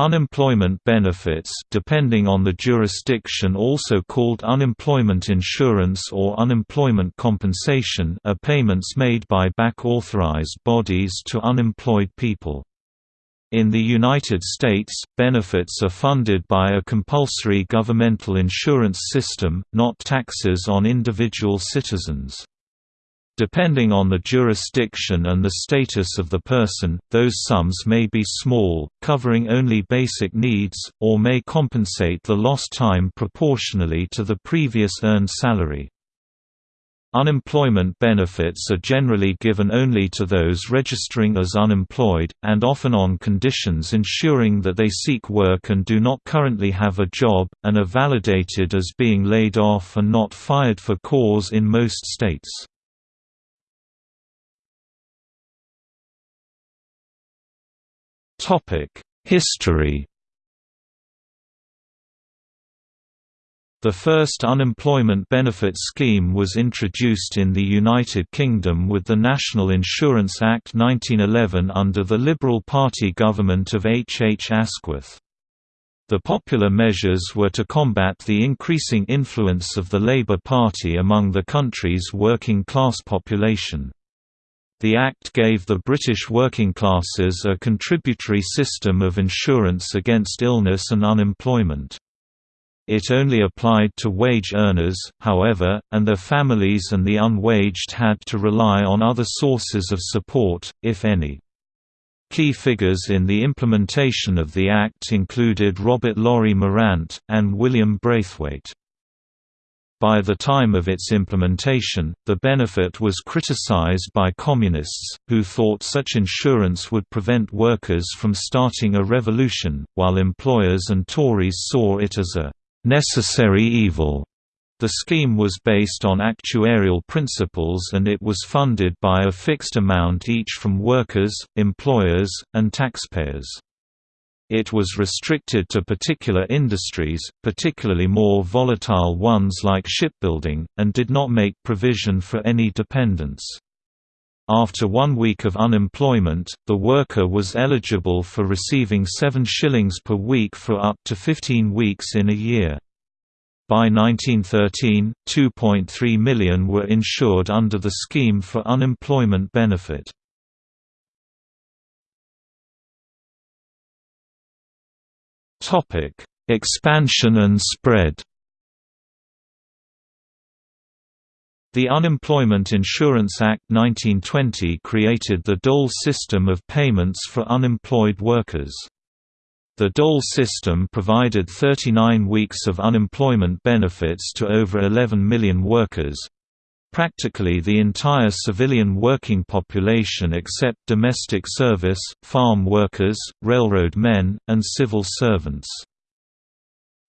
Unemployment benefits depending on the jurisdiction also called unemployment insurance or unemployment compensation are payments made by back-authorized bodies to unemployed people. In the United States, benefits are funded by a compulsory governmental insurance system, not taxes on individual citizens. Depending on the jurisdiction and the status of the person, those sums may be small, covering only basic needs, or may compensate the lost time proportionally to the previous earned salary. Unemployment benefits are generally given only to those registering as unemployed, and often on conditions ensuring that they seek work and do not currently have a job, and are validated as being laid off and not fired for cause in most states. History The first unemployment benefit scheme was introduced in the United Kingdom with the National Insurance Act 1911 under the Liberal Party government of H. H. Asquith. The popular measures were to combat the increasing influence of the Labour Party among the country's working class population. The Act gave the British working classes a contributory system of insurance against illness and unemployment. It only applied to wage earners, however, and their families and the unwaged had to rely on other sources of support, if any. Key figures in the implementation of the Act included Robert Laurie Morant, and William Braithwaite. By the time of its implementation, the benefit was criticized by communists, who thought such insurance would prevent workers from starting a revolution, while employers and Tories saw it as a necessary evil. The scheme was based on actuarial principles and it was funded by a fixed amount each from workers, employers, and taxpayers. It was restricted to particular industries, particularly more volatile ones like shipbuilding, and did not make provision for any dependents. After one week of unemployment, the worker was eligible for receiving 7 shillings per week for up to 15 weeks in a year. By 1913, 2.3 million were insured under the scheme for unemployment benefit. Topic: Expansion and spread. The Unemployment Insurance Act 1920 created the dole system of payments for unemployed workers. The dole system provided 39 weeks of unemployment benefits to over 11 million workers, practically the entire civilian working population except domestic service, farm workers, railroad men, and civil servants.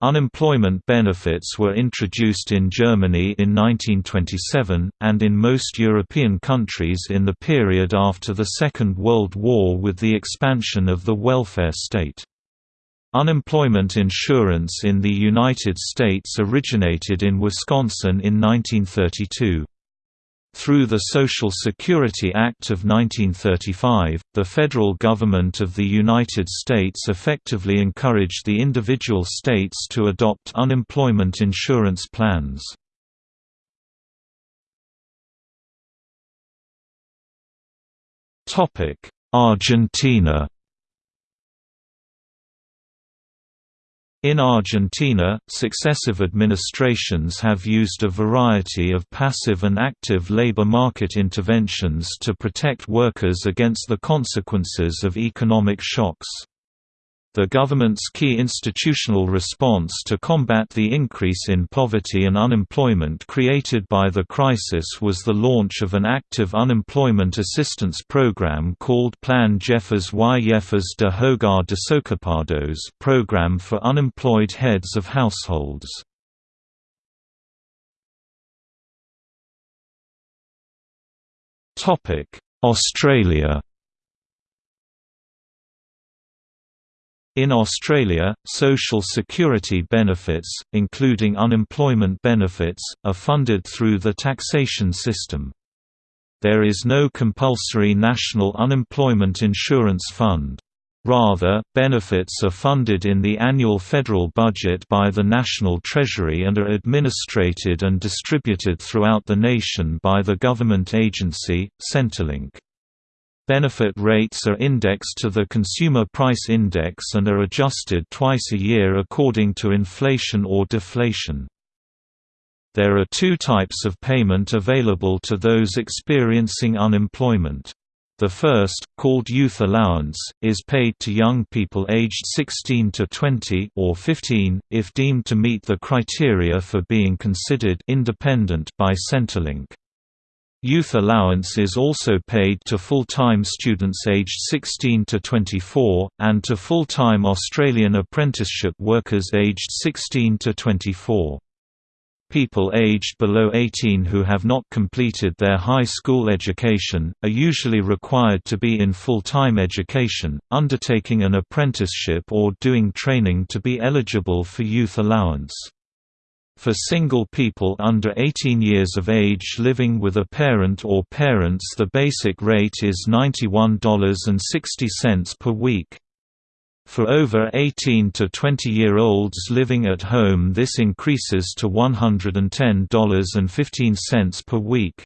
Unemployment benefits were introduced in Germany in 1927, and in most European countries in the period after the Second World War with the expansion of the welfare state. Unemployment insurance in the United States originated in Wisconsin in 1932. Through the Social Security Act of 1935, the federal government of the United States effectively encouraged the individual states to adopt unemployment insurance plans. Argentina In Argentina, successive administrations have used a variety of passive and active labor market interventions to protect workers against the consequences of economic shocks. The government's key institutional response to combat the increase in poverty and unemployment created by the crisis was the launch of an active unemployment assistance program called Plan Jefes y Jefas de Hogar de Desocupados program for unemployed heads of households. Australia In Australia, social security benefits, including unemployment benefits, are funded through the taxation system. There is no compulsory national unemployment insurance fund. Rather, benefits are funded in the annual federal budget by the National Treasury and are administrated and distributed throughout the nation by the government agency, Centrelink. Benefit rates are indexed to the Consumer Price Index and are adjusted twice a year according to inflation or deflation. There are two types of payment available to those experiencing unemployment. The first, called Youth Allowance, is paid to young people aged 16 to 20 or 15, if deemed to meet the criteria for being considered independent by Centrelink. Youth allowance is also paid to full-time students aged 16 to 24, and to full-time Australian apprenticeship workers aged 16 to 24. People aged below 18 who have not completed their high school education, are usually required to be in full-time education, undertaking an apprenticeship or doing training to be eligible for youth allowance. For single people under 18 years of age living with a parent or parents the basic rate is $91.60 per week. For over 18 to 20-year-olds living at home this increases to $110.15 per week.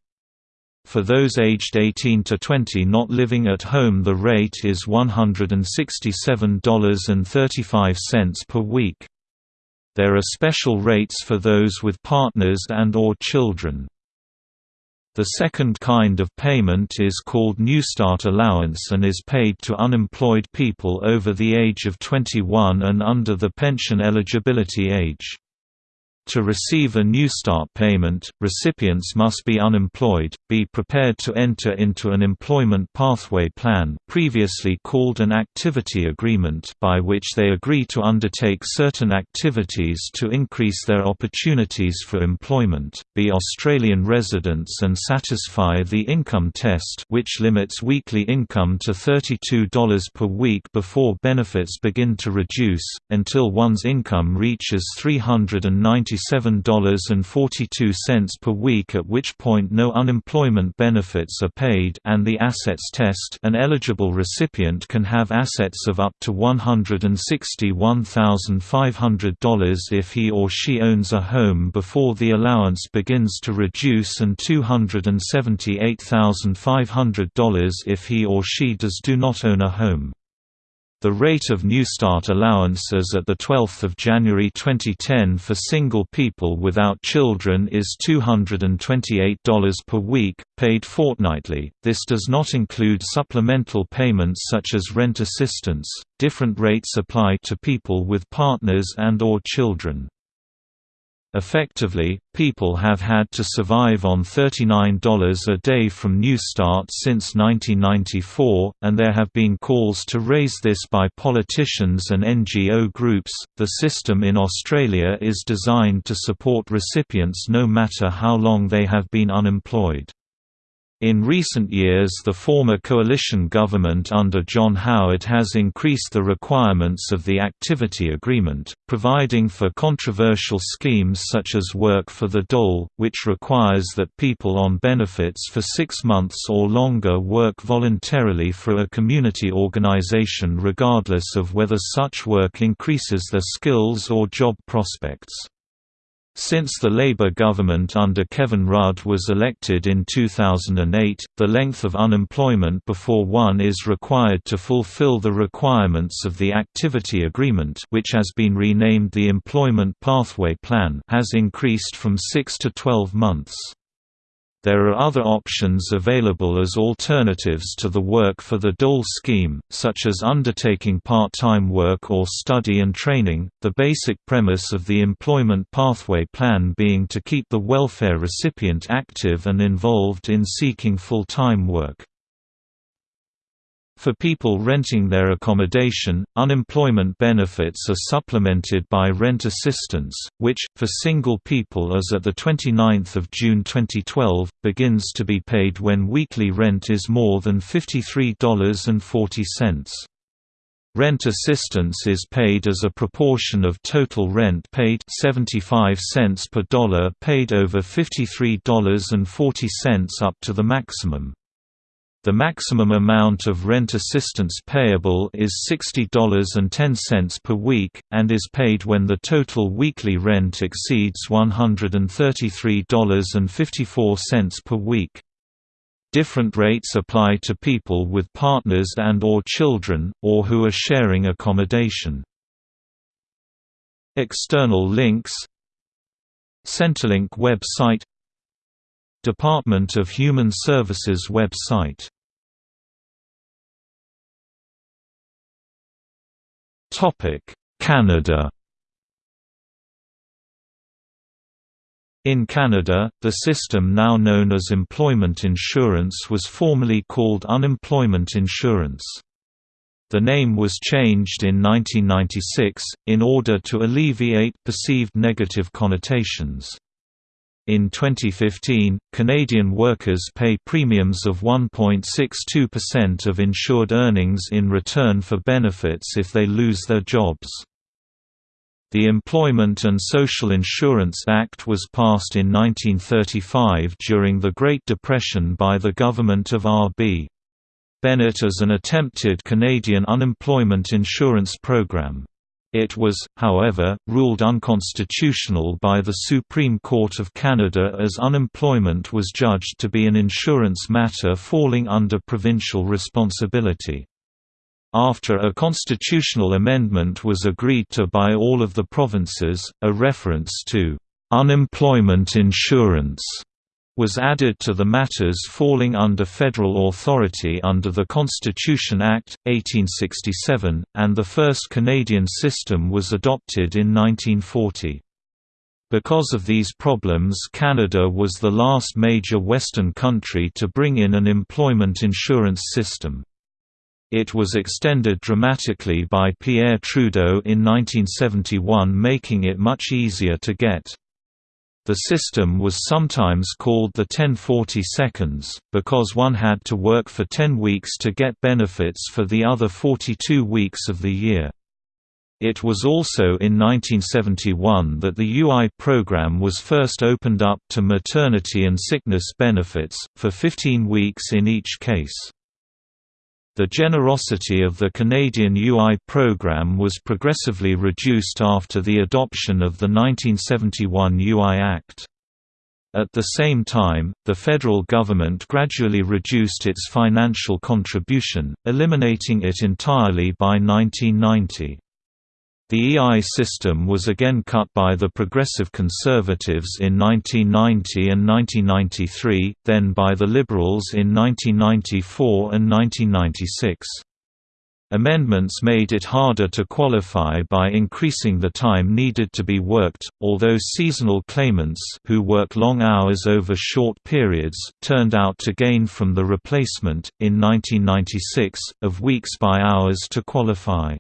For those aged 18 to 20 not living at home the rate is $167.35 per week. There are special rates for those with partners and or children. The second kind of payment is called Newstart Allowance and is paid to unemployed people over the age of 21 and under the pension eligibility age. To receive a Newstart payment, recipients must be unemployed, be prepared to enter into an employment pathway plan previously called an activity agreement by which they agree to undertake certain activities to increase their opportunities for employment, be Australian residents and satisfy the income test which limits weekly income to $32 per week before benefits begin to reduce, until one's income reaches 390 $97.42 per week at which point no unemployment benefits are paid and the assets test an eligible recipient can have assets of up to $161,500 if he or she owns a home before the allowance begins to reduce and $278,500 if he or she does do not own a home. The rate of Newstart allowance as at 12 January 2010 for single people without children is $228 per week, paid fortnightly. This does not include supplemental payments such as rent assistance. Different rates apply to people with partners and or children. Effectively, people have had to survive on $39 a day from Newstart since 1994, and there have been calls to raise this by politicians and NGO groups. The system in Australia is designed to support recipients no matter how long they have been unemployed. In recent years the former coalition government under John Howard has increased the requirements of the activity agreement, providing for controversial schemes such as work for the dole, which requires that people on benefits for six months or longer work voluntarily for a community organization regardless of whether such work increases their skills or job prospects. Since the Labour government under Kevin Rudd was elected in 2008, the length of unemployment before one is required to fulfill the requirements of the Activity Agreement which has been renamed the Employment Pathway Plan has increased from 6 to 12 months. There are other options available as alternatives to the work for the dole scheme, such as undertaking part-time work or study and training, the basic premise of the employment pathway plan being to keep the welfare recipient active and involved in seeking full-time work. For people renting their accommodation, unemployment benefits are supplemented by rent assistance, which, for single people as at 29 June 2012, begins to be paid when weekly rent is more than $53.40. Rent assistance is paid as a proportion of total rent paid 75 cents per dollar paid over $53.40 up to the maximum. The maximum amount of rent assistance payable is $60.10 per week, and is paid when the total weekly rent exceeds $133.54 per week. Different rates apply to people with partners and or children, or who are sharing accommodation. External links Centrelink website Department of Human Services website Canada In Canada, the system now known as employment insurance was formerly called unemployment insurance. The name was changed in 1996, in order to alleviate perceived negative connotations. In 2015, Canadian workers pay premiums of 1.62% of insured earnings in return for benefits if they lose their jobs. The Employment and Social Insurance Act was passed in 1935 during the Great Depression by the government of R.B. Bennett as an attempted Canadian unemployment insurance program. It was, however, ruled unconstitutional by the Supreme Court of Canada as unemployment was judged to be an insurance matter falling under provincial responsibility. After a constitutional amendment was agreed to by all of the provinces, a reference to unemployment insurance was added to the matters falling under federal authority under the Constitution Act, 1867, and the first Canadian system was adopted in 1940. Because of these problems Canada was the last major Western country to bring in an employment insurance system. It was extended dramatically by Pierre Trudeau in 1971 making it much easier to get. The system was sometimes called the 1040 seconds, because one had to work for 10 weeks to get benefits for the other 42 weeks of the year. It was also in 1971 that the UI program was first opened up to maternity and sickness benefits, for 15 weeks in each case. The generosity of the Canadian UI program was progressively reduced after the adoption of the 1971 UI Act. At the same time, the federal government gradually reduced its financial contribution, eliminating it entirely by 1990. The EI system was again cut by the Progressive Conservatives in 1990 and 1993, then by the Liberals in 1994 and 1996. Amendments made it harder to qualify by increasing the time needed to be worked, although seasonal claimants who work long hours over short periods turned out to gain from the replacement, in 1996, of weeks by hours to qualify.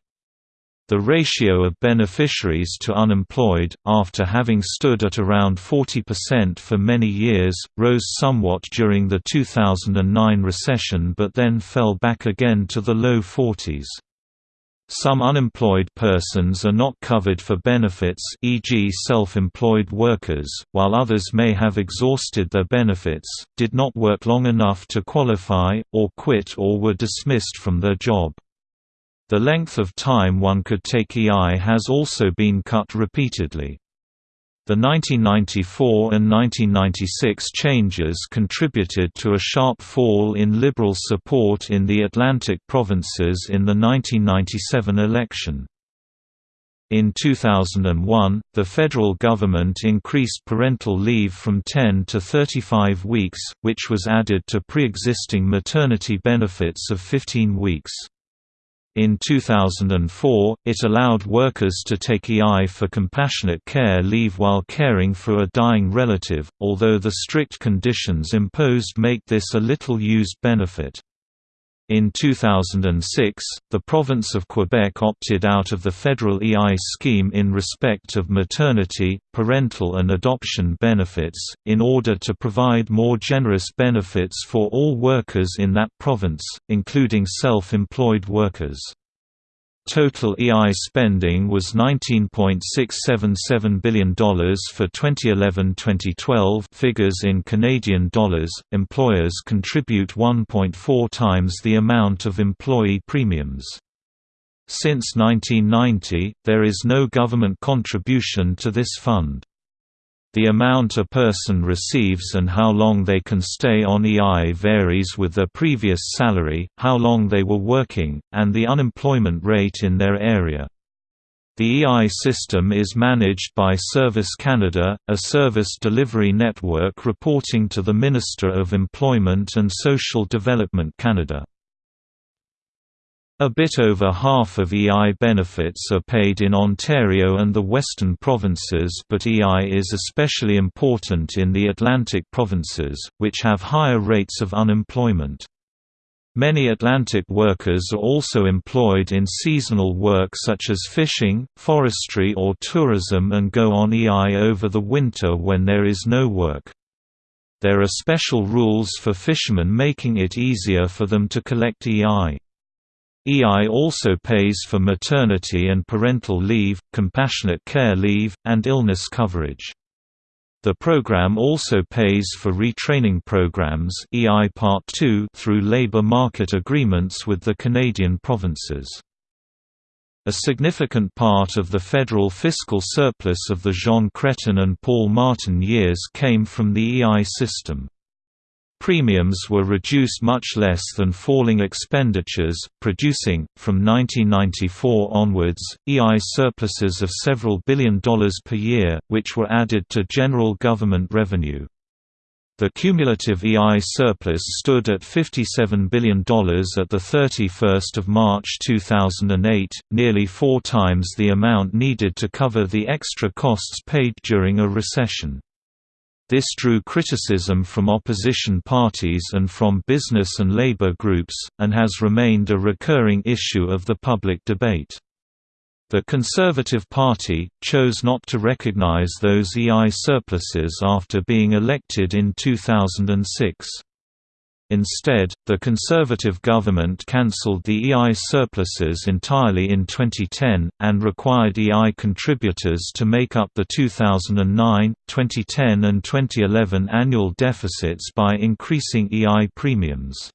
The ratio of beneficiaries to unemployed, after having stood at around 40% for many years, rose somewhat during the 2009 recession but then fell back again to the low 40s. Some unemployed persons are not covered for benefits e.g. self-employed workers, while others may have exhausted their benefits, did not work long enough to qualify, or quit or were dismissed from their job. The length of time one could take EI has also been cut repeatedly. The 1994 and 1996 changes contributed to a sharp fall in Liberal support in the Atlantic provinces in the 1997 election. In 2001, the federal government increased parental leave from 10 to 35 weeks, which was added to pre-existing maternity benefits of 15 weeks. In 2004, it allowed workers to take EI for compassionate care leave while caring for a dying relative, although the strict conditions imposed make this a little used benefit. In 2006, the province of Quebec opted out of the federal EI scheme in respect of maternity, parental and adoption benefits, in order to provide more generous benefits for all workers in that province, including self-employed workers. Total EI spending was $19.677 billion for 2011-2012 figures in Canadian dollars. Employers contribute 1.4 times the amount of employee premiums. Since 1990, there is no government contribution to this fund. The amount a person receives and how long they can stay on EI varies with their previous salary, how long they were working, and the unemployment rate in their area. The EI system is managed by Service Canada, a service delivery network reporting to the Minister of Employment and Social Development Canada. A bit over half of EI benefits are paid in Ontario and the Western provinces but EI is especially important in the Atlantic provinces, which have higher rates of unemployment. Many Atlantic workers are also employed in seasonal work such as fishing, forestry or tourism and go on EI over the winter when there is no work. There are special rules for fishermen making it easier for them to collect EI. EI also pays for maternity and parental leave, compassionate care leave, and illness coverage. The program also pays for retraining programs EI Part 2 through labor market agreements with the Canadian provinces. A significant part of the federal fiscal surplus of the Jean Chrétien and Paul Martin years came from the EI system. Premiums were reduced much less than falling expenditures, producing, from 1994 onwards, EI surpluses of several billion dollars per year, which were added to general government revenue. The cumulative EI surplus stood at $57 billion at 31 March 2008, nearly four times the amount needed to cover the extra costs paid during a recession. This drew criticism from opposition parties and from business and labor groups, and has remained a recurring issue of the public debate. The Conservative Party, chose not to recognize those EI surpluses after being elected in 2006. Instead, the Conservative government cancelled the EI surpluses entirely in 2010, and required EI contributors to make up the 2009, 2010 and 2011 annual deficits by increasing EI premiums.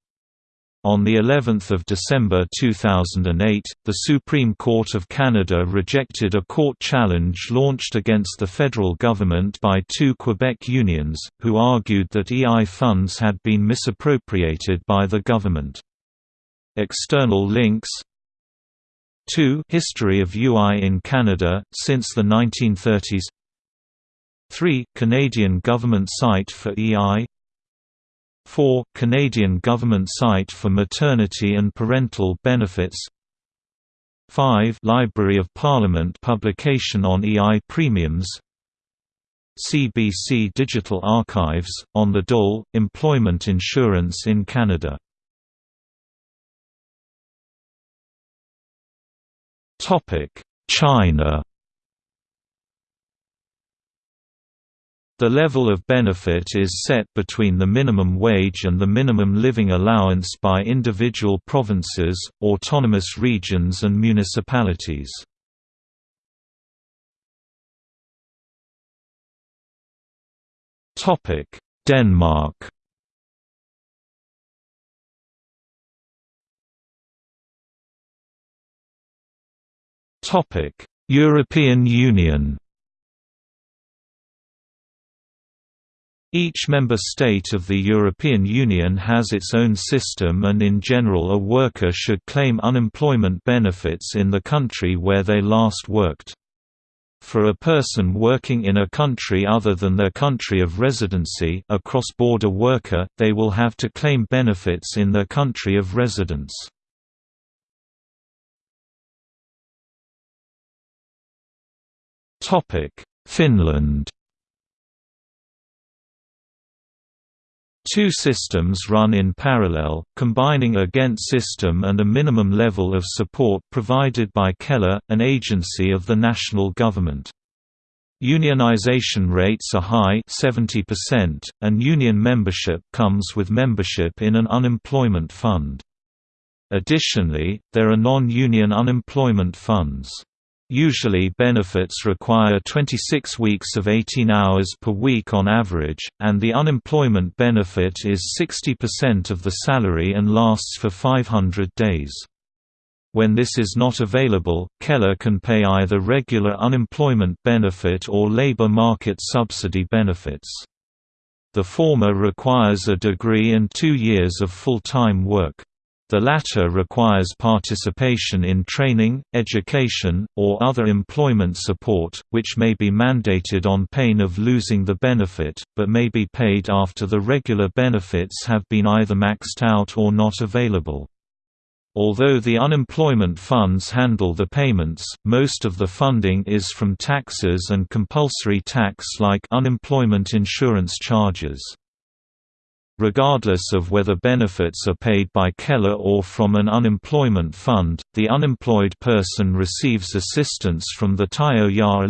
On the 11th of December 2008, the Supreme Court of Canada rejected a court challenge launched against the federal government by two Quebec unions, who argued that EI funds had been misappropriated by the government. External links 2 History of UI in Canada, since the 1930s 3 Canadian government site for EI 4. Canadian government site for maternity and parental benefits 5. Library of Parliament publication on EI premiums CBC Digital Archives, on the dole, employment insurance in Canada China The level of benefit is set between the minimum wage and the minimum living allowance by individual provinces, autonomous regions and municipalities. Denmark European Union Each member state of the European Union has its own system and in general a worker should claim unemployment benefits in the country where they last worked. For a person working in a country other than their country of residency a cross-border worker, they will have to claim benefits in their country of residence. Finland Two systems run in parallel, combining a Ghent system and a minimum level of support provided by Kela, an agency of the national government. Unionization rates are high 70%, and union membership comes with membership in an unemployment fund. Additionally, there are non-union unemployment funds. Usually benefits require 26 weeks of 18 hours per week on average, and the unemployment benefit is 60% of the salary and lasts for 500 days. When this is not available, Kela can pay either regular unemployment benefit or labor market subsidy benefits. The former requires a degree and two years of full-time work. The latter requires participation in training, education, or other employment support, which may be mandated on pain of losing the benefit, but may be paid after the regular benefits have been either maxed out or not available. Although the unemployment funds handle the payments, most of the funding is from taxes and compulsory tax like unemployment insurance charges. Regardless of whether benefits are paid by Kela or from an unemployment fund, the unemployed person receives assistance from the Tayo Ya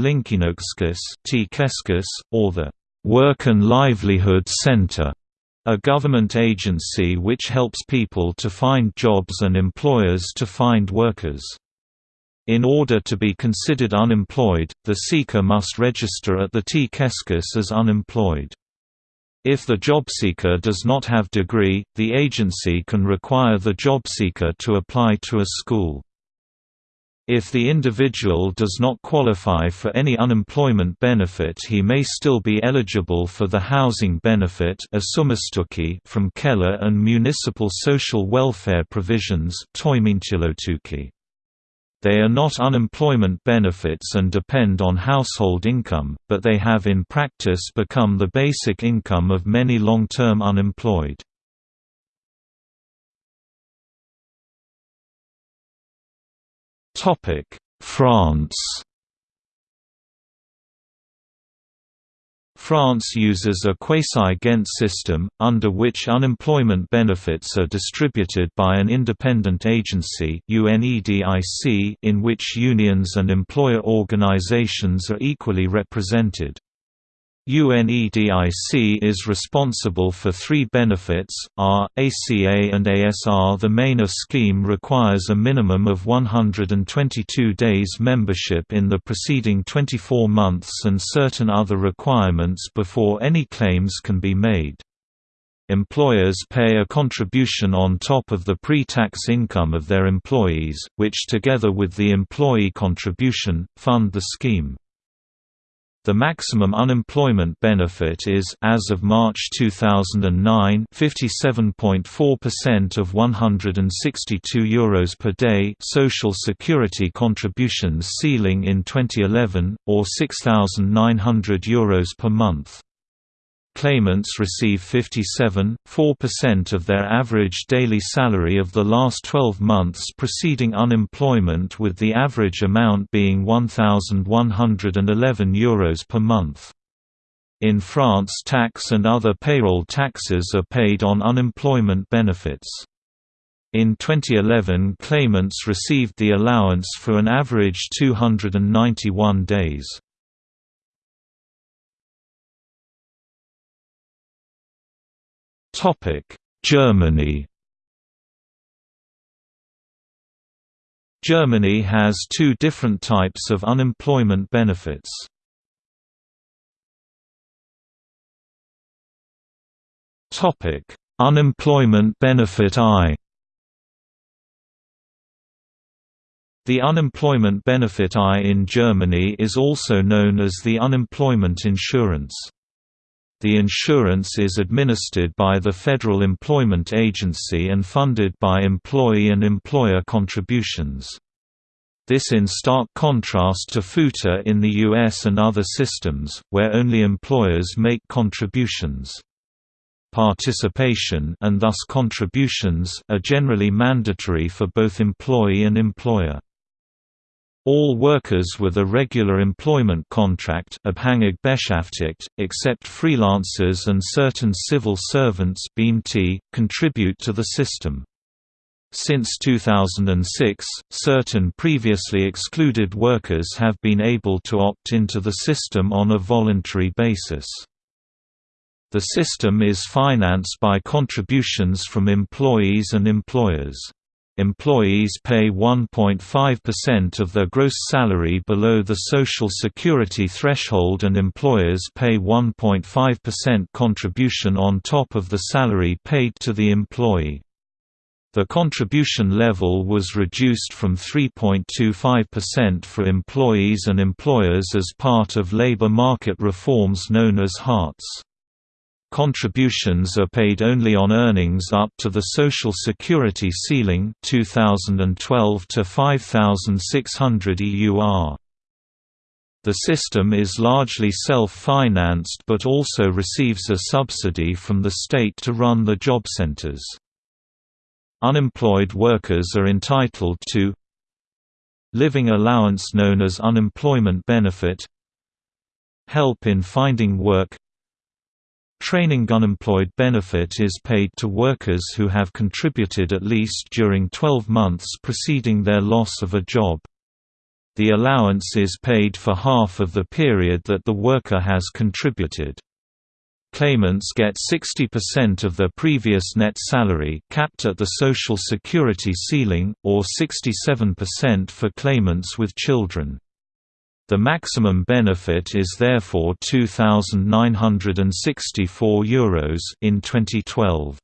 or the Work and Livelihood Center, a government agency which helps people to find jobs and employers to find workers. In order to be considered unemployed, the seeker must register at the T-Keskus as unemployed. If the jobseeker does not have degree, the agency can require the jobseeker to apply to a school. If the individual does not qualify for any unemployment benefit he may still be eligible for the housing benefit from Kela and municipal social welfare provisions they are not unemployment benefits and depend on household income, but they have in practice become the basic income of many long-term unemployed. France France uses a quasi-Ghent system, under which unemployment benefits are distributed by an independent agency in which unions and employer organizations are equally represented. UNEDIC is responsible for three benefits, R, ACA and ASR The MAINA scheme requires a minimum of 122 days membership in the preceding 24 months and certain other requirements before any claims can be made. Employers pay a contribution on top of the pre-tax income of their employees, which together with the employee contribution, fund the scheme. The maximum unemployment benefit is as of March 2009 57.4% of 162 euros per day social security contributions ceiling in 2011 or 6900 euros per month. Claimants receive 57.4% of their average daily salary of the last 12 months preceding unemployment with the average amount being €1,111 Euros per month. In France tax and other payroll taxes are paid on unemployment benefits. In 2011 claimants received the allowance for an average 291 days. Germany Germany has two different types of unemployment benefits. Topic: Unemployment benefit I The unemployment benefit I in Germany is also known as the unemployment insurance. The insurance is administered by the Federal Employment Agency and funded by employee and employer contributions. This in stark contrast to FUTA in the US and other systems, where only employers make contributions. Participation and thus contributions are generally mandatory for both employee and employer. All workers with a regular employment contract except freelancers and certain civil servants contribute to the system. Since 2006, certain previously excluded workers have been able to opt into the system on a voluntary basis. The system is financed by contributions from employees and employers. Employees pay 1.5% of their gross salary below the Social Security threshold and employers pay 1.5% contribution on top of the salary paid to the employee. The contribution level was reduced from 3.25% for employees and employers as part of labor market reforms known as Hartz. Contributions are paid only on earnings up to the Social Security ceiling 2012 to 5600 EUR. The system is largely self-financed but also receives a subsidy from the state to run the job centers. Unemployed workers are entitled to living allowance known as unemployment benefit help in finding work Training unemployed benefit is paid to workers who have contributed at least during 12 months preceding their loss of a job. The allowance is paid for half of the period that the worker has contributed. Claimants get 60% of their previous net salary capped at the Social Security ceiling, or 67% for claimants with children. The maximum benefit is therefore €2,964 in 2012.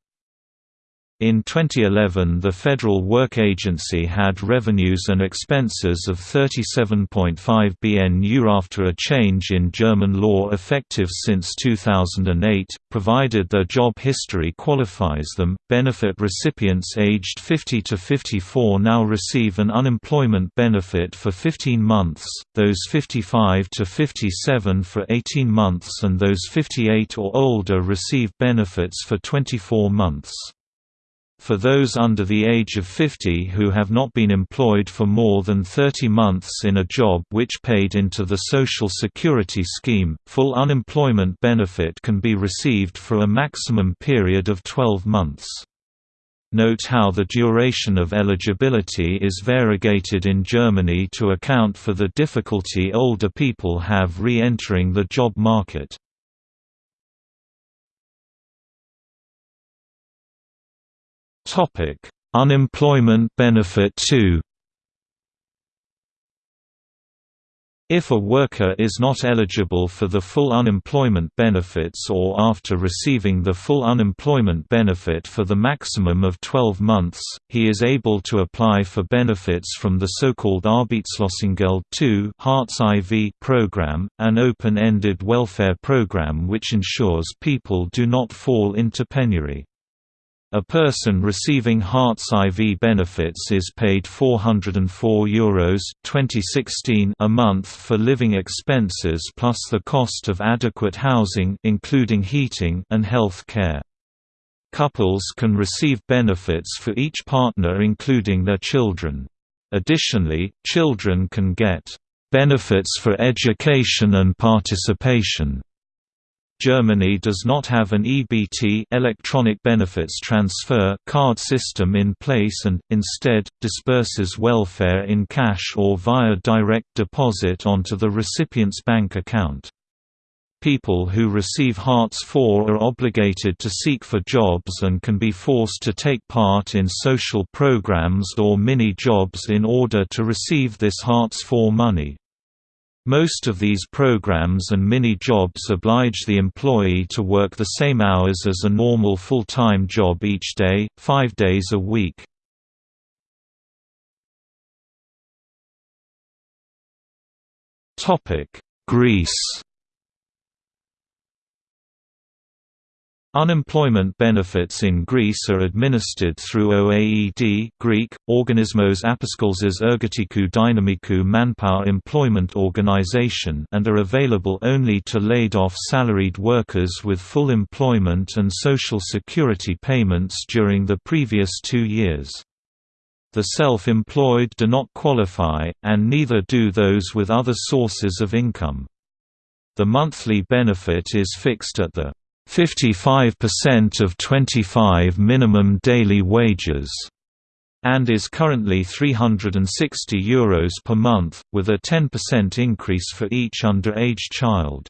In 2011 the Federal Work Agency had revenues and expenses of 37.5 bn BNU after a change in German law effective since 2008, provided their job history qualifies them. Benefit recipients aged 50 to 54 now receive an unemployment benefit for 15 months, those 55 to 57 for 18 months and those 58 or older receive benefits for 24 months. For those under the age of 50 who have not been employed for more than 30 months in a job which paid into the Social Security scheme, full unemployment benefit can be received for a maximum period of 12 months. Note how the duration of eligibility is variegated in Germany to account for the difficulty older people have re-entering the job market. Topic: Unemployment benefit 2. If a worker is not eligible for the full unemployment benefits or after receiving the full unemployment benefit for the maximum of 12 months, he is able to apply for benefits from the so-called Arbeitslosengeld II Hartz IV program, an open-ended welfare program which ensures people do not fall into penury. A person receiving Hartz IV benefits is paid €404 Euros 2016 a month for living expenses plus the cost of adequate housing including heating and health care. Couples can receive benefits for each partner including their children. Additionally, children can get benefits for education and participation Germany does not have an EBT electronic benefits transfer card system in place and, instead, disperses welfare in cash or via direct deposit onto the recipient's bank account. People who receive Hartz IV are obligated to seek for jobs and can be forced to take part in social programs or mini-jobs in order to receive this Hartz IV money. Most of these programs and mini-jobs oblige the employee to work the same hours as a normal full-time job each day, five days a week. Greece Unemployment benefits in Greece are administered through OAED Greek, Organismos Apaskolzes Ergatikou Dynamikou Manpower Employment Organization and are available only to laid-off salaried workers with full employment and social security payments during the previous two years. The self-employed do not qualify, and neither do those with other sources of income. The monthly benefit is fixed at the 55% of 25 minimum daily wages, and is currently €360 Euros per month, with a 10% increase for each underage child.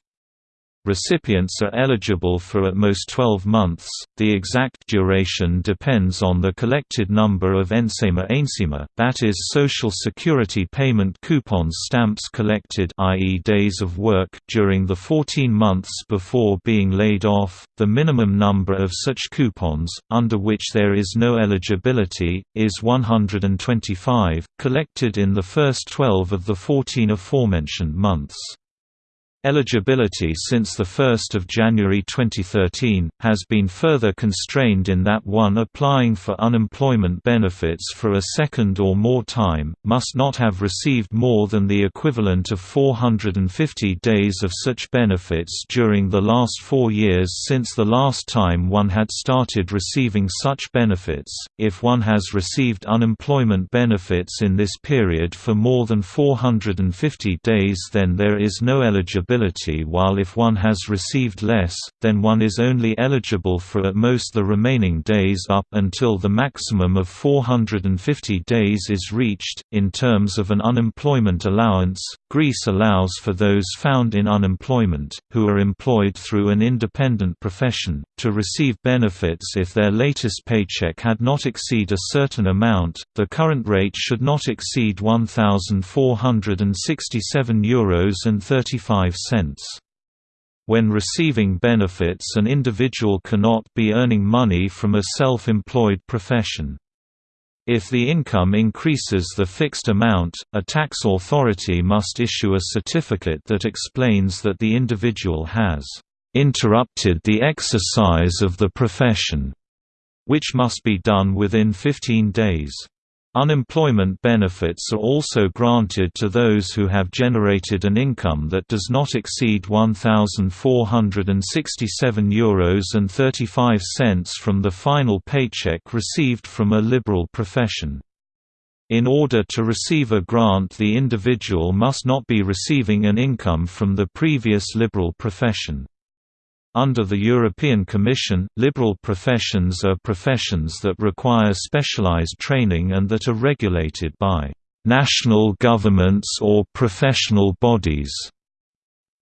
Recipients are eligible for at most 12 months, the exact duration depends on the collected number of Ensema Ainsema, that is Social Security payment coupons stamps collected i.e. days of work during the 14 months before being laid off. The minimum number of such coupons, under which there is no eligibility, is 125, collected in the first 12 of the 14 aforementioned months. Eligibility since 1 January 2013, has been further constrained in that one applying for unemployment benefits for a second or more time, must not have received more than the equivalent of 450 days of such benefits during the last four years since the last time one had started receiving such benefits. If one has received unemployment benefits in this period for more than 450 days then there is no eligibility while if one has received less, then one is only eligible for at most the remaining days up until the maximum of 450 days is reached. In terms of an unemployment allowance, Greece allows for those found in unemployment, who are employed through an independent profession, to receive benefits if their latest paycheck had not exceed a certain amount. The current rate should not exceed €1,467 Euros and 35 when receiving benefits an individual cannot be earning money from a self-employed profession. If the income increases the fixed amount, a tax authority must issue a certificate that explains that the individual has interrupted the exercise of the profession, which must be done within 15 days. Unemployment benefits are also granted to those who have generated an income that does not exceed €1,467 Euros and 35 cents from the final paycheck received from a liberal profession. In order to receive a grant the individual must not be receiving an income from the previous liberal profession. Under the European Commission, liberal professions are professions that require specialized training and that are regulated by national governments or professional bodies.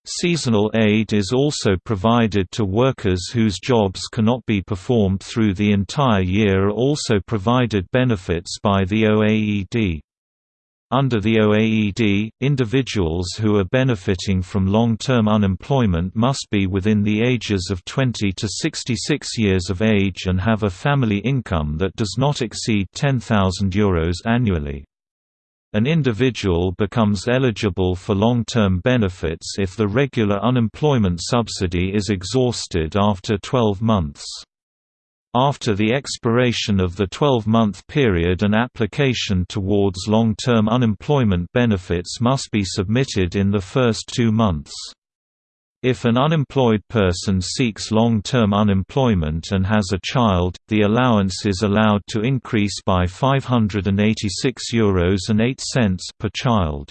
Seasonal aid is also provided to workers whose jobs cannot be performed through the entire year also provided benefits by the OAED. Under the OAED, individuals who are benefiting from long-term unemployment must be within the ages of 20 to 66 years of age and have a family income that does not exceed €10,000 annually. An individual becomes eligible for long-term benefits if the regular unemployment subsidy is exhausted after 12 months. After the expiration of the 12-month period an application towards long-term unemployment benefits must be submitted in the first two months. If an unemployed person seeks long-term unemployment and has a child, the allowance is allowed to increase by €586.08 per child.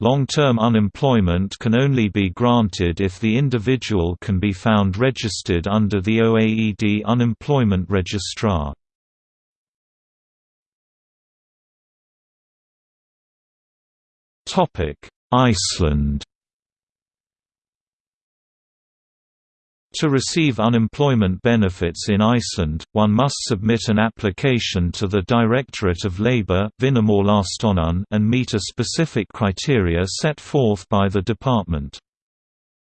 Long-term unemployment can only be granted if the individual can be found registered under the OAED Unemployment Registrar. Iceland To receive unemployment benefits in Iceland, one must submit an application to the Directorate of Labour and meet a specific criteria set forth by the department.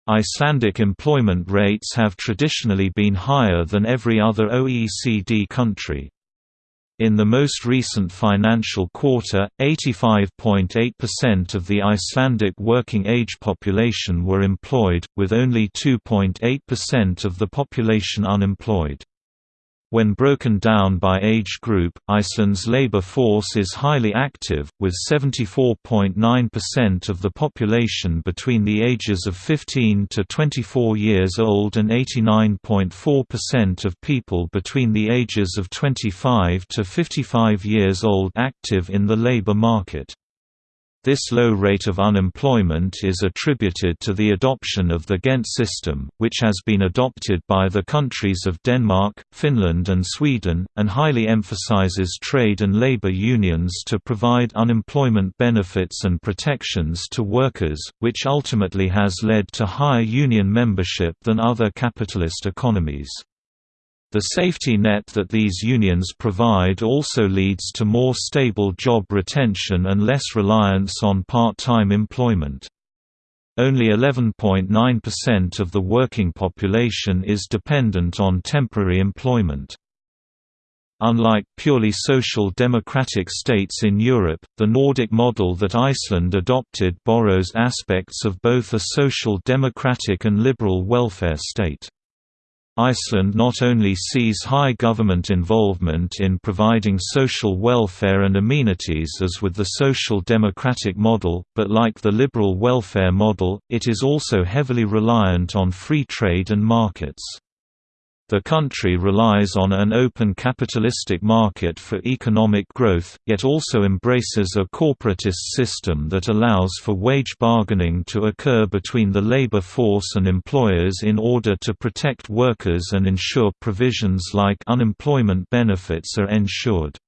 Icelandic employment rates have traditionally been higher than every other OECD country. In the most recent financial quarter, 85.8% of the Icelandic working age population were employed, with only 2.8% of the population unemployed. When broken down by age group, Iceland's labor force is highly active, with 74.9% of the population between the ages of 15 to 24 years old and 89.4% of people between the ages of 25 to 55 years old active in the labor market. This low rate of unemployment is attributed to the adoption of the Ghent system, which has been adopted by the countries of Denmark, Finland and Sweden, and highly emphasizes trade and labor unions to provide unemployment benefits and protections to workers, which ultimately has led to higher union membership than other capitalist economies. The safety net that these unions provide also leads to more stable job retention and less reliance on part-time employment. Only 11.9% of the working population is dependent on temporary employment. Unlike purely social democratic states in Europe, the Nordic model that Iceland adopted borrows aspects of both a social democratic and liberal welfare state. Iceland not only sees high government involvement in providing social welfare and amenities as with the social democratic model, but like the liberal welfare model, it is also heavily reliant on free trade and markets. The country relies on an open capitalistic market for economic growth, yet also embraces a corporatist system that allows for wage bargaining to occur between the labor force and employers in order to protect workers and ensure provisions like unemployment benefits are ensured.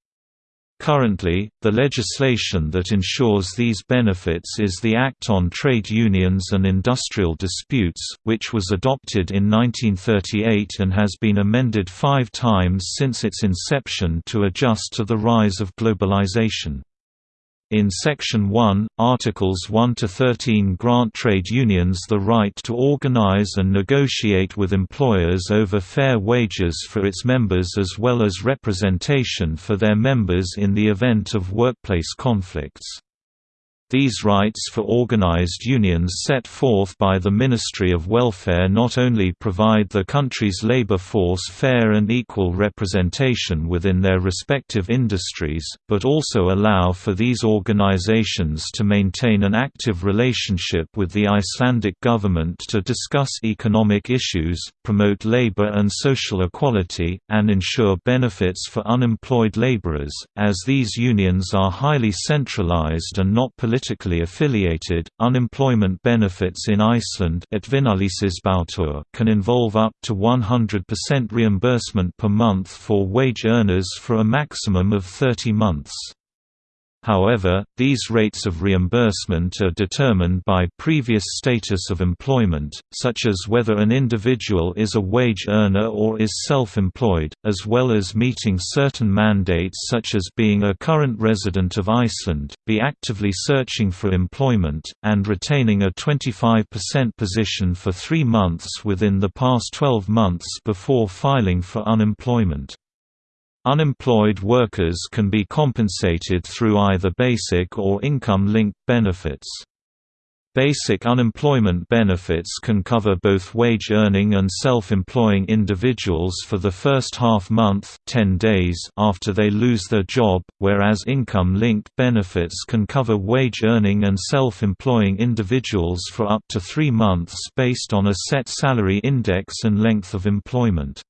Currently, the legislation that ensures these benefits is the Act on Trade Unions and Industrial Disputes, which was adopted in 1938 and has been amended five times since its inception to adjust to the rise of globalization. In Section 1, Articles 1 to 13 grant trade unions the right to organize and negotiate with employers over fair wages for its members as well as representation for their members in the event of workplace conflicts. These rights for organized unions set forth by the Ministry of Welfare not only provide the country's labor force fair and equal representation within their respective industries, but also allow for these organizations to maintain an active relationship with the Icelandic government to discuss economic issues, promote labor and social equality, and ensure benefits for unemployed laborers, as these unions are highly centralized and not politically politically affiliated, unemployment benefits in Iceland can involve up to 100% reimbursement per month for wage earners for a maximum of 30 months. However, these rates of reimbursement are determined by previous status of employment, such as whether an individual is a wage earner or is self-employed, as well as meeting certain mandates such as being a current resident of Iceland, be actively searching for employment, and retaining a 25% position for three months within the past 12 months before filing for unemployment. Unemployed workers can be compensated through either basic or income-linked benefits. Basic unemployment benefits can cover both wage-earning and self-employing individuals for the first half-month 10 days after they lose their job, whereas income-linked benefits can cover wage-earning and self-employing individuals for up to three months based on a set salary index and length of employment.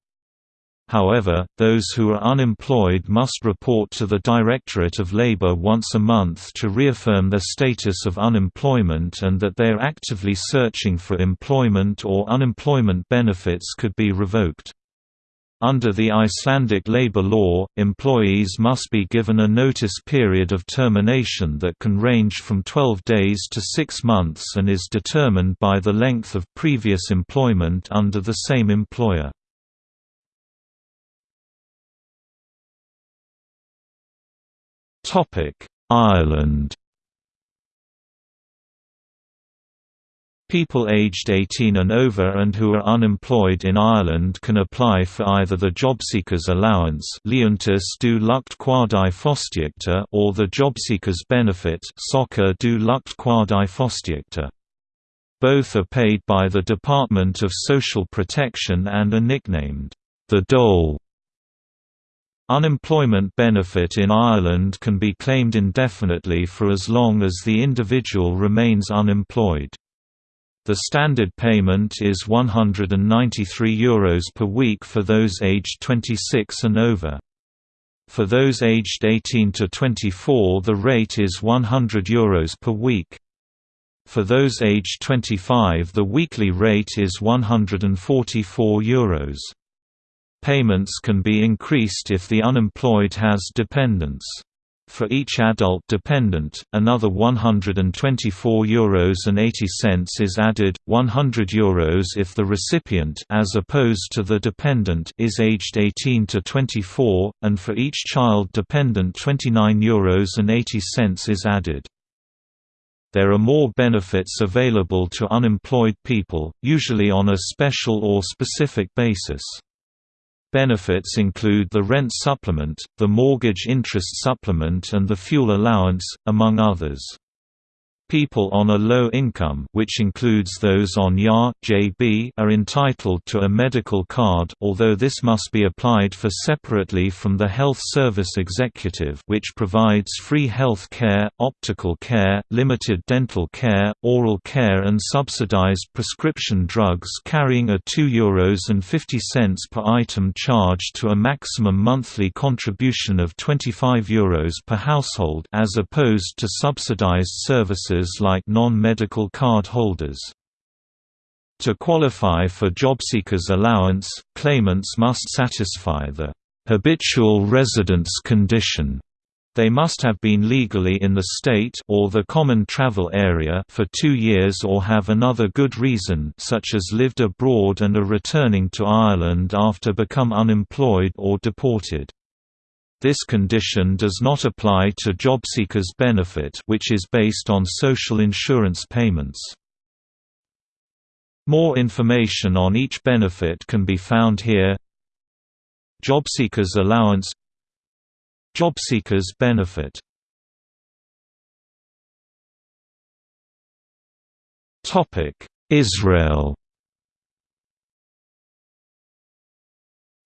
However, those who are unemployed must report to the Directorate of Labour once a month to reaffirm their status of unemployment and that they are actively searching for employment or unemployment benefits could be revoked. Under the Icelandic labour law, employees must be given a notice period of termination that can range from 12 days to 6 months and is determined by the length of previous employment under the same employer. Ireland. People aged 18 and over and who are unemployed in Ireland can apply for either the Jobseekers Allowance or the Jobseekers Benefit Both are paid by the Department of Social Protection and are nicknamed, the dole Unemployment benefit in Ireland can be claimed indefinitely for as long as the individual remains unemployed. The standard payment is €193 Euros per week for those aged 26 and over. For those aged 18 to 24 the rate is €100 Euros per week. For those aged 25 the weekly rate is €144. Euros. Payments can be increased if the unemployed has dependents. For each adult dependent, another €124 Euros and 80 cents is added, 100 Euros if the recipient as opposed to the dependent is aged 18 to 24, and for each child dependent 29 Euros and 80 cents is added. There are more benefits available to unemployed people, usually on a special or specific basis. Benefits include the rent supplement, the mortgage interest supplement and the fuel allowance, among others. People on a low income which includes those on JA, JB are entitled to a medical card although this must be applied for separately from the Health Service Executive which provides free health care, optical care, limited dental care, oral care and subsidized prescription drugs carrying a €2.50 per item charge to a maximum monthly contribution of €25 Euros per household as opposed to subsidized services like non-medical card holders. To qualify for JobSeekers allowance, claimants must satisfy the habitual residence condition. They must have been legally in the state or the common travel area for two years or have another good reason such as lived abroad and are returning to Ireland after become unemployed or deported. This condition does not apply to JobSeekers benefit which is based on social insurance payments. More information on each benefit can be found here. JobSeekers allowance. JobSeekers benefit. Israel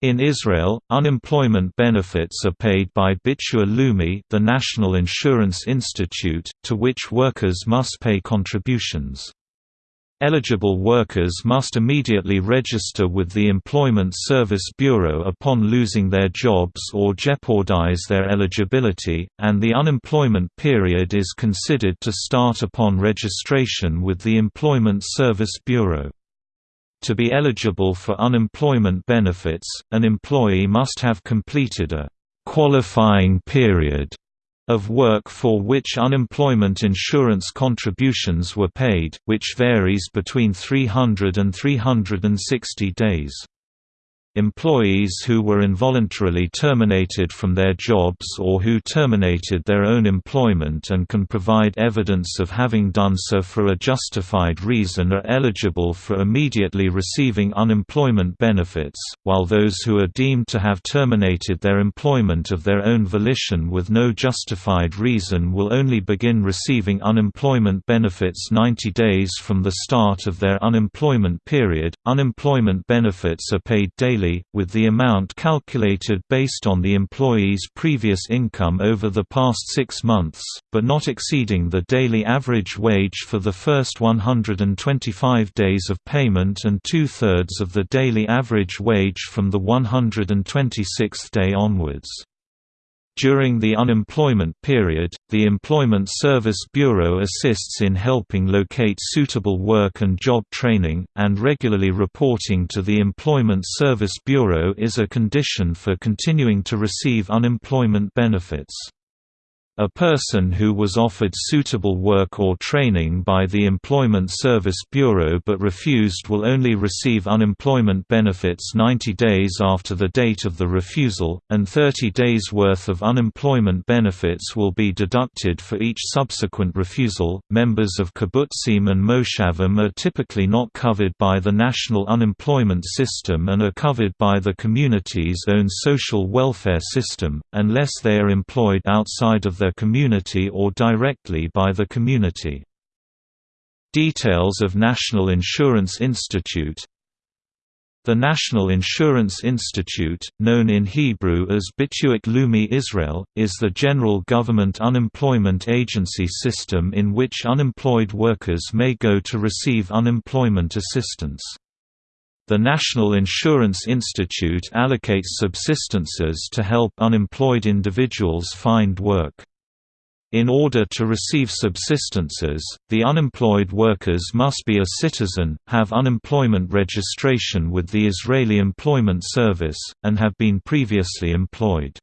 In Israel, unemployment benefits are paid by Bituah Leumi the National Insurance Institute, to which workers must pay contributions. Eligible workers must immediately register with the Employment Service Bureau upon losing their jobs or jeopardize their eligibility, and the unemployment period is considered to start upon registration with the Employment Service Bureau. To be eligible for unemployment benefits, an employee must have completed a qualifying period of work for which unemployment insurance contributions were paid, which varies between 300 and 360 days. Employees who were involuntarily terminated from their jobs or who terminated their own employment and can provide evidence of having done so for a justified reason are eligible for immediately receiving unemployment benefits, while those who are deemed to have terminated their employment of their own volition with no justified reason will only begin receiving unemployment benefits 90 days from the start of their unemployment period. Unemployment benefits are paid daily with the amount calculated based on the employee's previous income over the past six months, but not exceeding the daily average wage for the first 125 days of payment and two-thirds of the daily average wage from the 126th day onwards. During the unemployment period, the Employment Service Bureau assists in helping locate suitable work and job training, and regularly reporting to the Employment Service Bureau is a condition for continuing to receive unemployment benefits. A person who was offered suitable work or training by the Employment Service Bureau but refused will only receive unemployment benefits 90 days after the date of the refusal, and 30 days' worth of unemployment benefits will be deducted for each subsequent refusal. Members of kibbutzim and moshavim are typically not covered by the national unemployment system and are covered by the community's own social welfare system, unless they are employed outside of their community or directly by the community. Details of National Insurance Institute The National Insurance Institute, known in Hebrew as Bituah Leumi Israel, is the general government unemployment agency system in which unemployed workers may go to receive unemployment assistance. The National Insurance Institute allocates subsistences to help unemployed individuals find work. In order to receive subsistences, the unemployed workers must be a citizen, have unemployment registration with the Israeli Employment Service, and have been previously employed.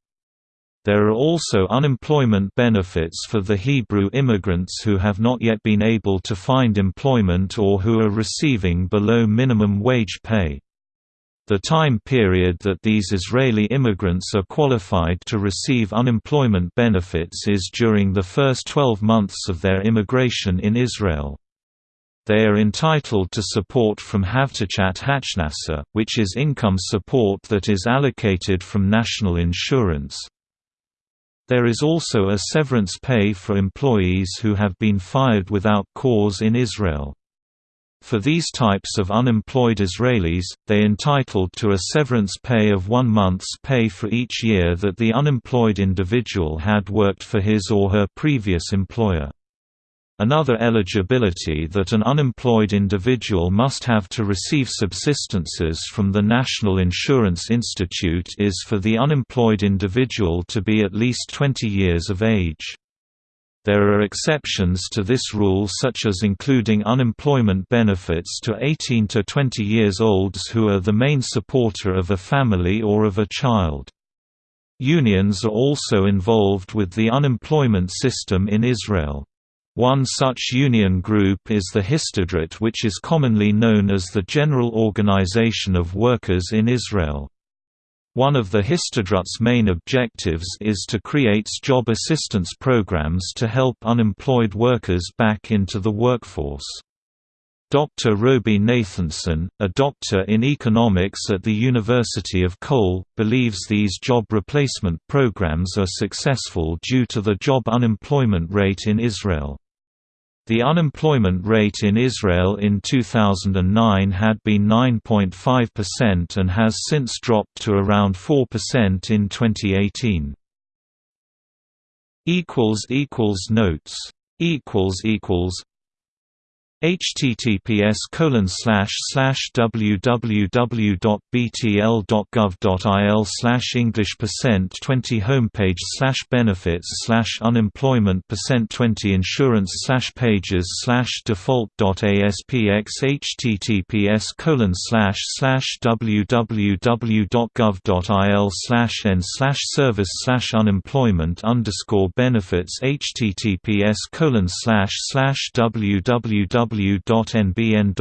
There are also unemployment benefits for the Hebrew immigrants who have not yet been able to find employment or who are receiving below minimum wage pay. The time period that these Israeli immigrants are qualified to receive unemployment benefits is during the first 12 months of their immigration in Israel. They are entitled to support from Havtachat Hachnasa, which is income support that is allocated from national insurance. There is also a severance pay for employees who have been fired without cause in Israel. For these types of unemployed Israelis, they entitled to a severance pay of one month's pay for each year that the unemployed individual had worked for his or her previous employer. Another eligibility that an unemployed individual must have to receive subsistences from the National Insurance Institute is for the unemployed individual to be at least 20 years of age. There are exceptions to this rule such as including unemployment benefits to 18 to 20 years olds who are the main supporter of a family or of a child. Unions are also involved with the unemployment system in Israel. One such union group is the Histadrut which is commonly known as the General Organization of Workers in Israel. One of the Histadrut's main objectives is to create job assistance programs to help unemployed workers back into the workforce. Dr. Roby Nathanson, a doctor in economics at the University of Cologne, believes these job replacement programs are successful due to the job unemployment rate in Israel. The unemployment rate in Israel in 2009 had been 9.5% and has since dropped to around 4% in 2018. Notes https www.btl.gov.il English percent 20 homepage slash benefits slash unemployment percent 20 insurance slash pages slash default.aspx https colon slash slash www.gov.il slash n slash service slash unemployment underscore benefits https colon slash slash www www.nbn.org.il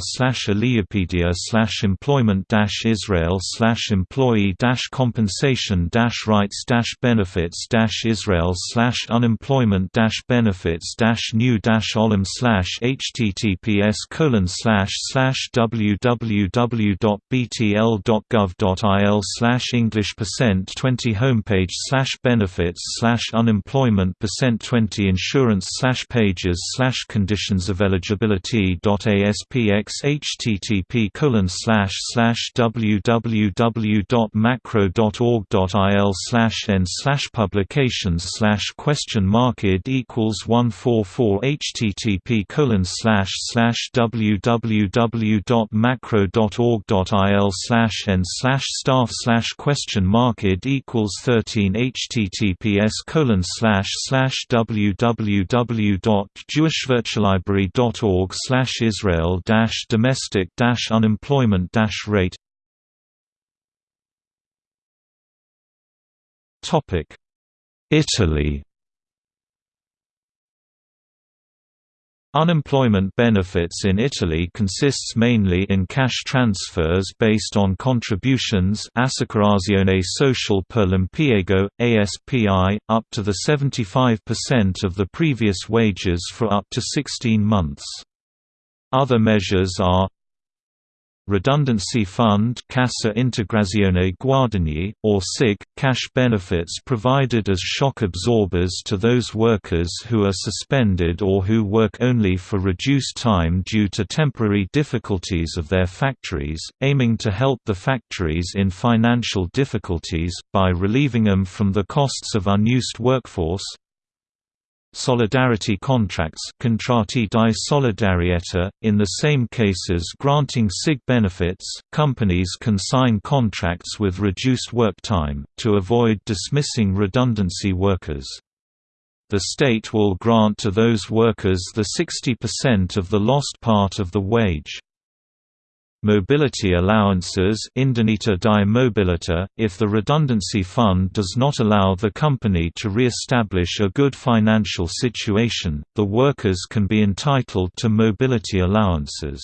slash Aliyapedia slash employment dash Israel slash employee dash compensation dash rights dash benefits dash Israel slash unemployment dash benefits dash new dash olim slash https colon slash slash www.btl.gov.il slash English percent 20 homepage slash benefits slash unemployment percent 20 insurance slash pages slash conditions conditions of eligibility. ASPX http colon slash slash www.macro.org.il slash n slash publications slash question mark equals one four four http colon slash slash www.macro.org.il slash n slash staff slash question mark equals thirteen https colon slash slash www.jewishvirtual library.org slash Israel dash domestic dash unemployment rate. Topic Italy Unemployment benefits in Italy consists mainly in cash transfers based on contributions Assicurazione Sociale per l'Impiego, ASPI, up to the 75% of the previous wages for up to 16 months. Other measures are Redundancy Fund Cassa Integrazione Guadagni, or SIG, cash benefits provided as shock absorbers to those workers who are suspended or who work only for reduced time due to temporary difficulties of their factories, aiming to help the factories in financial difficulties, by relieving them from the costs of unused workforce solidarity contracts contratti di solidarietà. .In the same cases granting SIG benefits, companies can sign contracts with reduced work time, to avoid dismissing redundancy workers. The state will grant to those workers the 60% of the lost part of the wage. Mobility allowances di mobilità, if the redundancy fund does not allow the company to re-establish a good financial situation, the workers can be entitled to mobility allowances.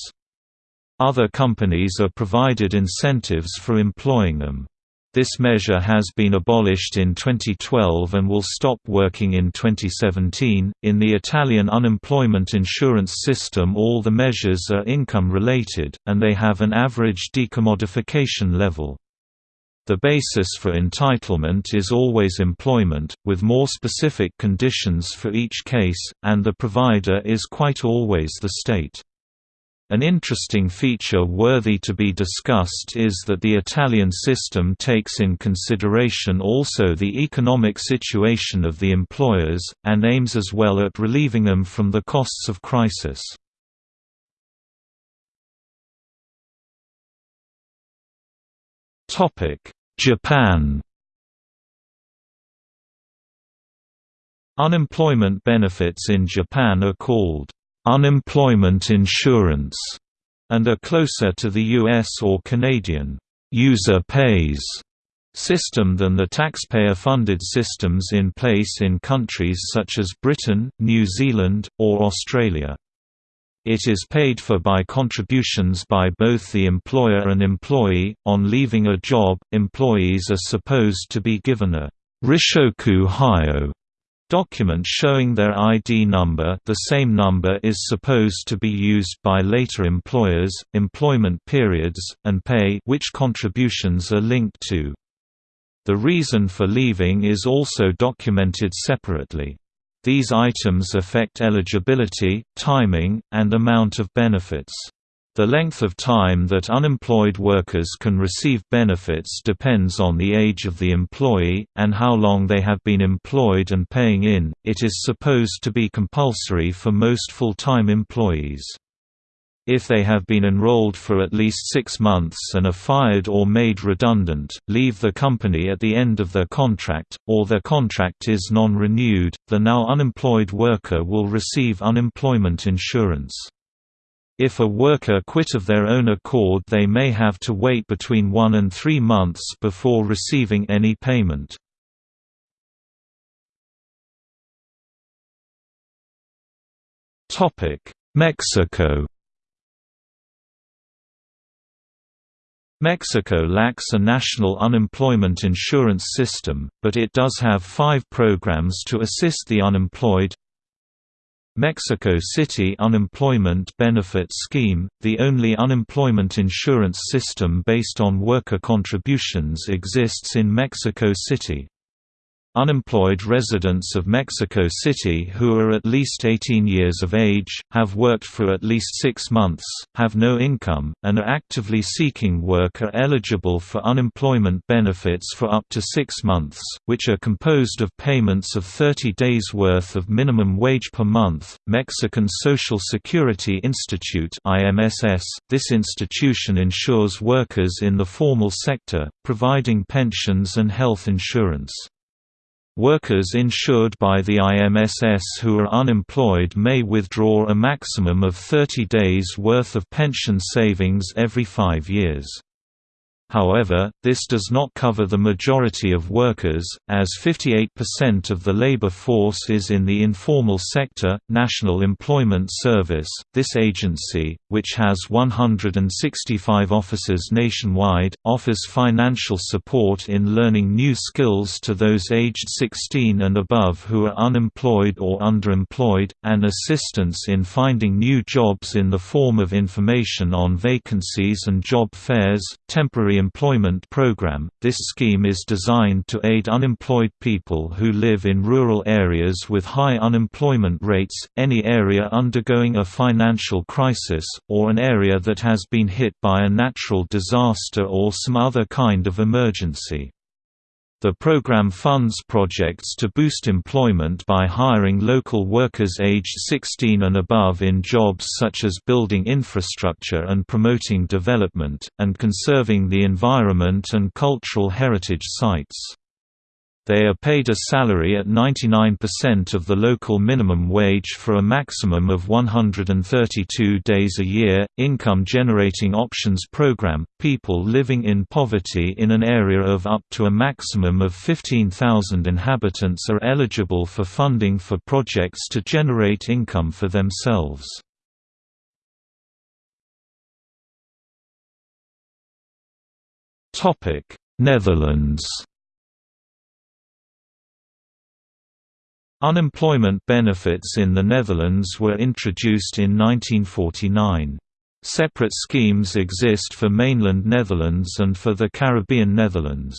Other companies are provided incentives for employing them. This measure has been abolished in 2012 and will stop working in 2017. In the Italian unemployment insurance system, all the measures are income related, and they have an average decommodification level. The basis for entitlement is always employment, with more specific conditions for each case, and the provider is quite always the state. An interesting feature worthy to be discussed is that the Italian system takes in consideration also the economic situation of the employers, and aims as well at relieving them from the costs of crisis. Japan Unemployment benefits in Japan are called unemployment insurance, and are closer to the US or Canadian user pays system than the taxpayer-funded systems in place in countries such as Britain, New Zealand, or Australia. It is paid for by contributions by both the employer and employee. On leaving a job, employees are supposed to be given a Rishoku Hyo document showing their ID number the same number is supposed to be used by later employers, employment periods, and pay which contributions are linked to. The reason for leaving is also documented separately. These items affect eligibility, timing, and amount of benefits. The length of time that unemployed workers can receive benefits depends on the age of the employee, and how long they have been employed and paying in. It is supposed to be compulsory for most full time employees. If they have been enrolled for at least six months and are fired or made redundant, leave the company at the end of their contract, or their contract is non renewed, the now unemployed worker will receive unemployment insurance. If a worker quit of their own accord they may have to wait between one and three months before receiving any payment. Mexico Mexico lacks a national unemployment insurance system, but it does have five programs to assist the unemployed Mexico City Unemployment Benefit Scheme, the only unemployment insurance system based on worker contributions exists in Mexico City. Unemployed residents of Mexico City who are at least 18 years of age, have worked for at least six months, have no income, and are actively seeking work are eligible for unemployment benefits for up to six months, which are composed of payments of 30 days' worth of minimum wage per month. Mexican Social Security Institute. This institution insures workers in the formal sector, providing pensions and health insurance. Workers insured by the IMSS who are unemployed may withdraw a maximum of 30 days' worth of pension savings every five years. However, this does not cover the majority of workers, as 58% of the labor force is in the informal sector. National Employment Service, this agency, which has 165 offices nationwide, offers financial support in learning new skills to those aged 16 and above who are unemployed or underemployed, and assistance in finding new jobs in the form of information on vacancies and job fairs, temporary Employment Program. This scheme is designed to aid unemployed people who live in rural areas with high unemployment rates, any area undergoing a financial crisis, or an area that has been hit by a natural disaster or some other kind of emergency. The program funds projects to boost employment by hiring local workers aged 16 and above in jobs such as building infrastructure and promoting development, and conserving the environment and cultural heritage sites. They are paid a salary at 99% of the local minimum wage for a maximum of 132 days a year. Income Generating Options Program People living in poverty in an area of up to a maximum of 15,000 inhabitants are eligible for funding for projects to generate income for themselves. Netherlands Unemployment benefits in the Netherlands were introduced in 1949. Separate schemes exist for mainland Netherlands and for the Caribbean Netherlands.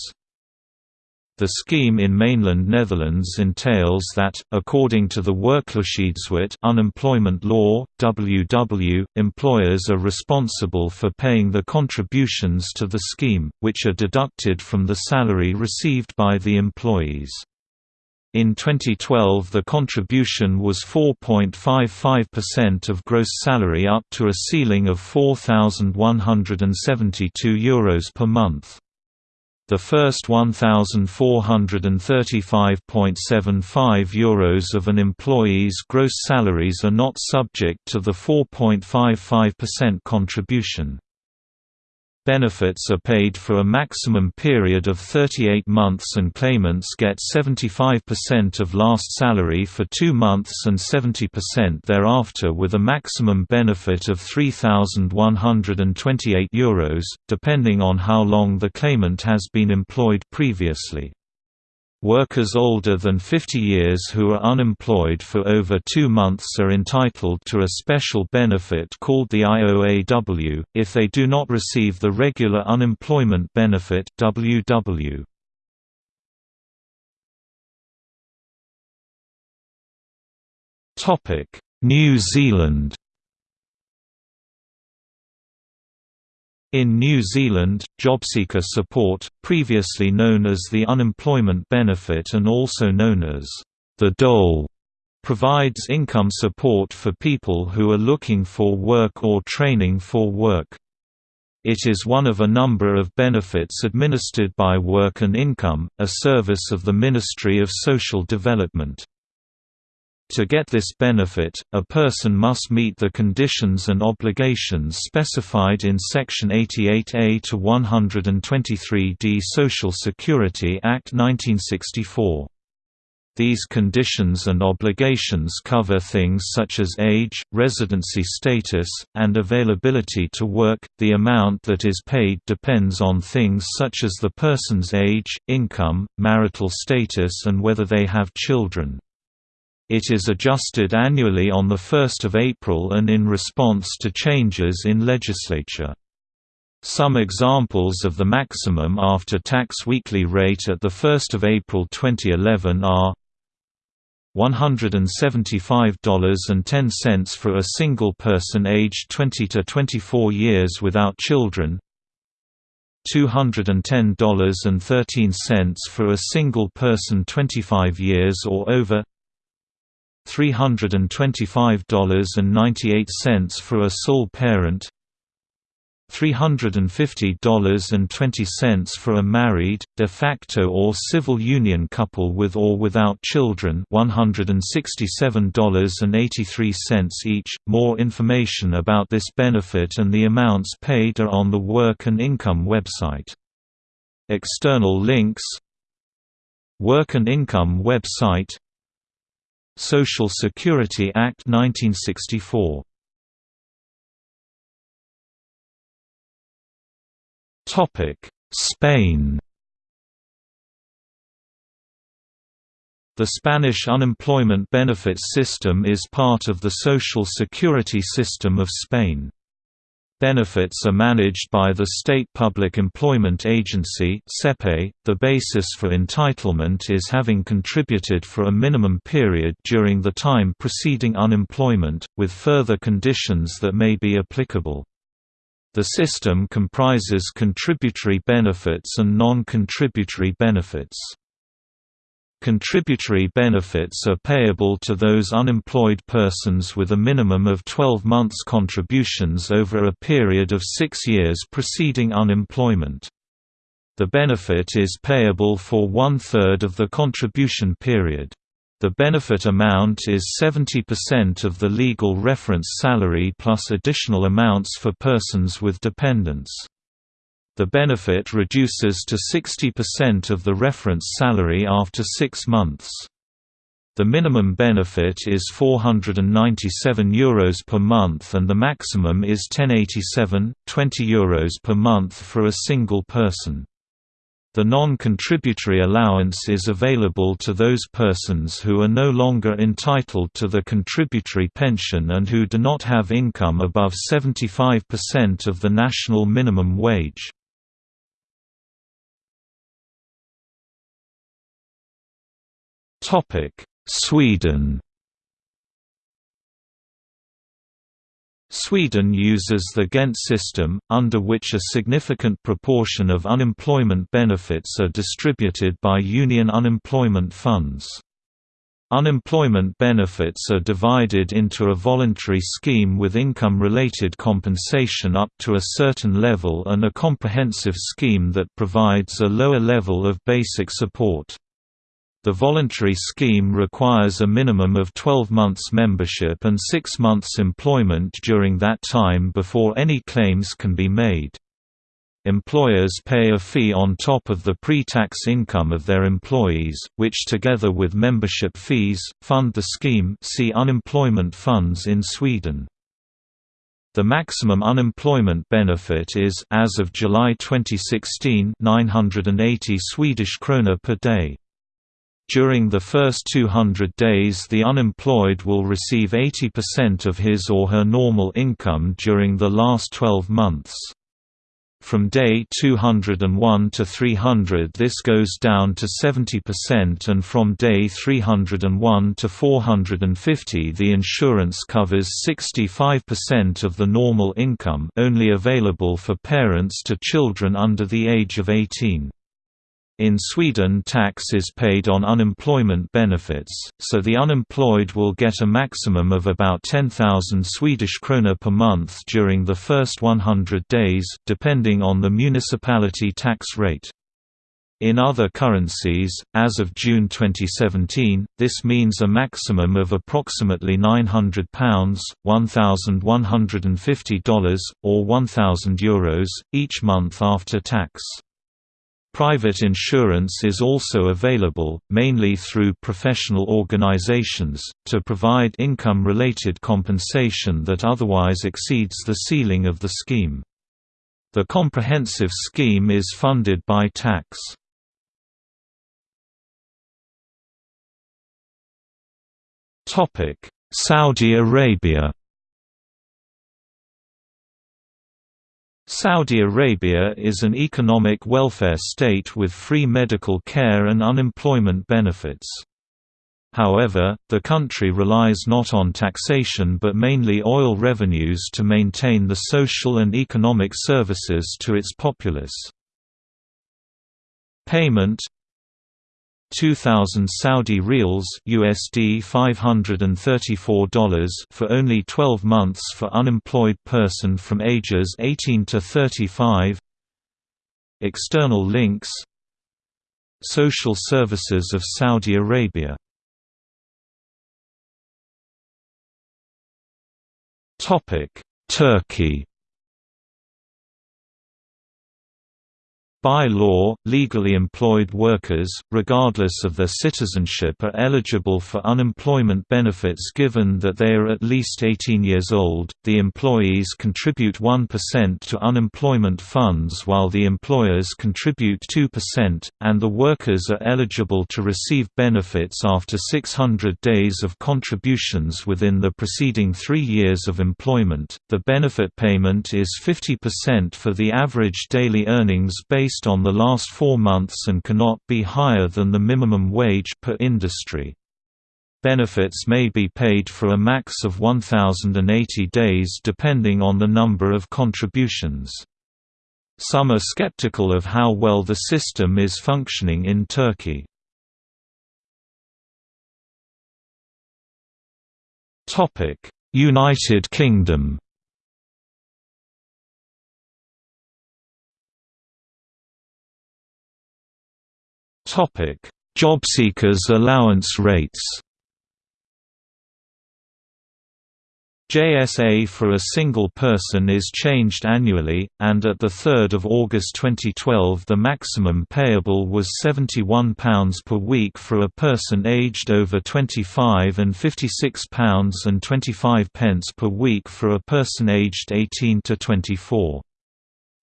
The scheme in mainland Netherlands entails that, according to the Werkloosheidswet unemployment law, WW, employers are responsible for paying the contributions to the scheme, which are deducted from the salary received by the employees. In 2012 the contribution was 4.55% of gross salary up to a ceiling of €4,172 Euros per month. The first €1,435.75 Euros of an employee's gross salaries are not subject to the 4.55% contribution. Benefits are paid for a maximum period of 38 months and claimants get 75% of last salary for two months and 70% thereafter with a maximum benefit of €3,128, depending on how long the claimant has been employed previously. Workers older than 50 years who are unemployed for over two months are entitled to a special benefit called the IOAW, if they do not receive the regular unemployment benefit WW. New Zealand In New Zealand, JobSeeker Support, previously known as the Unemployment Benefit and also known as the Dole, provides income support for people who are looking for work or training for work. It is one of a number of benefits administered by Work and Income, a service of the Ministry of Social Development. To get this benefit, a person must meet the conditions and obligations specified in Section 88A to 123D Social Security Act 1964. These conditions and obligations cover things such as age, residency status, and availability to work. The amount that is paid depends on things such as the person's age, income, marital status, and whether they have children. It is adjusted annually on 1 April and in response to changes in legislature. Some examples of the maximum after-tax weekly rate at 1 April 2011 are $175.10 for a single person aged 20 to 24 years without children $210.13 for a single person 25 years or over $325.98 for a sole parent $350.20 for a married, de facto or civil union couple with or without children $167.83 each. More information about this benefit and the amounts paid are on the Work and Income website. External links Work and Income website Social Security Act 1964 Topic: Spain The Spanish unemployment benefits system is part of the social security system of Spain. Benefits are managed by the State Public Employment Agency .The basis for entitlement is having contributed for a minimum period during the time preceding unemployment, with further conditions that may be applicable. The system comprises contributory benefits and non-contributory benefits. Contributory benefits are payable to those unemployed persons with a minimum of 12 months contributions over a period of six years preceding unemployment. The benefit is payable for one-third of the contribution period. The benefit amount is 70% of the legal reference salary plus additional amounts for persons with dependents. The benefit reduces to 60% of the reference salary after six months. The minimum benefit is €497 Euros per month and the maximum is 1087, 20 Euros per month for a single person. The non-contributory allowance is available to those persons who are no longer entitled to the contributory pension and who do not have income above 75% of the national minimum wage. Sweden Sweden uses the Ghent system, under which a significant proportion of unemployment benefits are distributed by union unemployment funds. Unemployment benefits are divided into a voluntary scheme with income-related compensation up to a certain level and a comprehensive scheme that provides a lower level of basic support. The voluntary scheme requires a minimum of 12 months membership and 6 months employment during that time before any claims can be made. Employers pay a fee on top of the pre-tax income of their employees, which together with membership fees, fund the scheme see unemployment funds in Sweden. The maximum unemployment benefit is as of July 2016 980 Swedish krona per day. During the first 200 days the unemployed will receive 80% of his or her normal income during the last 12 months. From day 201 to 300 this goes down to 70% and from day 301 to 450 the insurance covers 65% of the normal income only available for parents to children under the age of 18. In Sweden tax is paid on unemployment benefits, so the unemployed will get a maximum of about 10,000 Swedish krona per month during the first 100 days, depending on the municipality tax rate. In other currencies, as of June 2017, this means a maximum of approximately £900, $1,150, or €1,000 each month after tax. Private insurance is also available, mainly through professional organizations, to provide income-related compensation that otherwise exceeds the ceiling of the scheme. The comprehensive scheme is funded by tax. Saudi Arabia Saudi Arabia is an economic welfare state with free medical care and unemployment benefits. However, the country relies not on taxation but mainly oil revenues to maintain the social and economic services to its populace. Payment 2000 Saudi riyals USD $534 for only 12 months for unemployed person from ages 18 to 35 External links. Social Services of Saudi Arabia. Turkey By law, legally employed workers, regardless of their citizenship are eligible for unemployment benefits given that they are at least 18 years old. The employees contribute 1% to unemployment funds while the employers contribute 2%, and the workers are eligible to receive benefits after 600 days of contributions within the preceding three years of employment. The benefit payment is 50% for the average daily earnings based based on the last four months and cannot be higher than the minimum wage per industry. Benefits may be paid for a max of 1,080 days depending on the number of contributions. Some are skeptical of how well the system is functioning in Turkey. United Kingdom Jobseekers allowance rates JSA for a single person is changed annually, and at 3 August 2012 the maximum payable was £71 per week for a person aged over 25 and £56.25 per week for a person aged 18 to 24.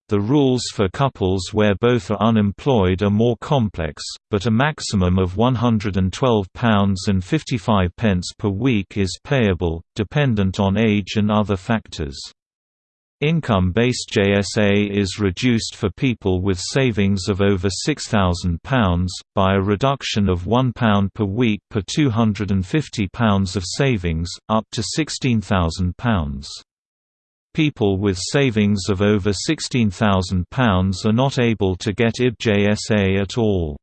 The rules for couples where both are unemployed are more complex, but a maximum of £112.55 per week is payable, dependent on age and other factors. Income-based JSA is reduced for people with savings of over £6,000, by a reduction of £1 per week per £250 of savings, up to £16,000. People with savings of over £16,000 are not able to get IBJSA at all.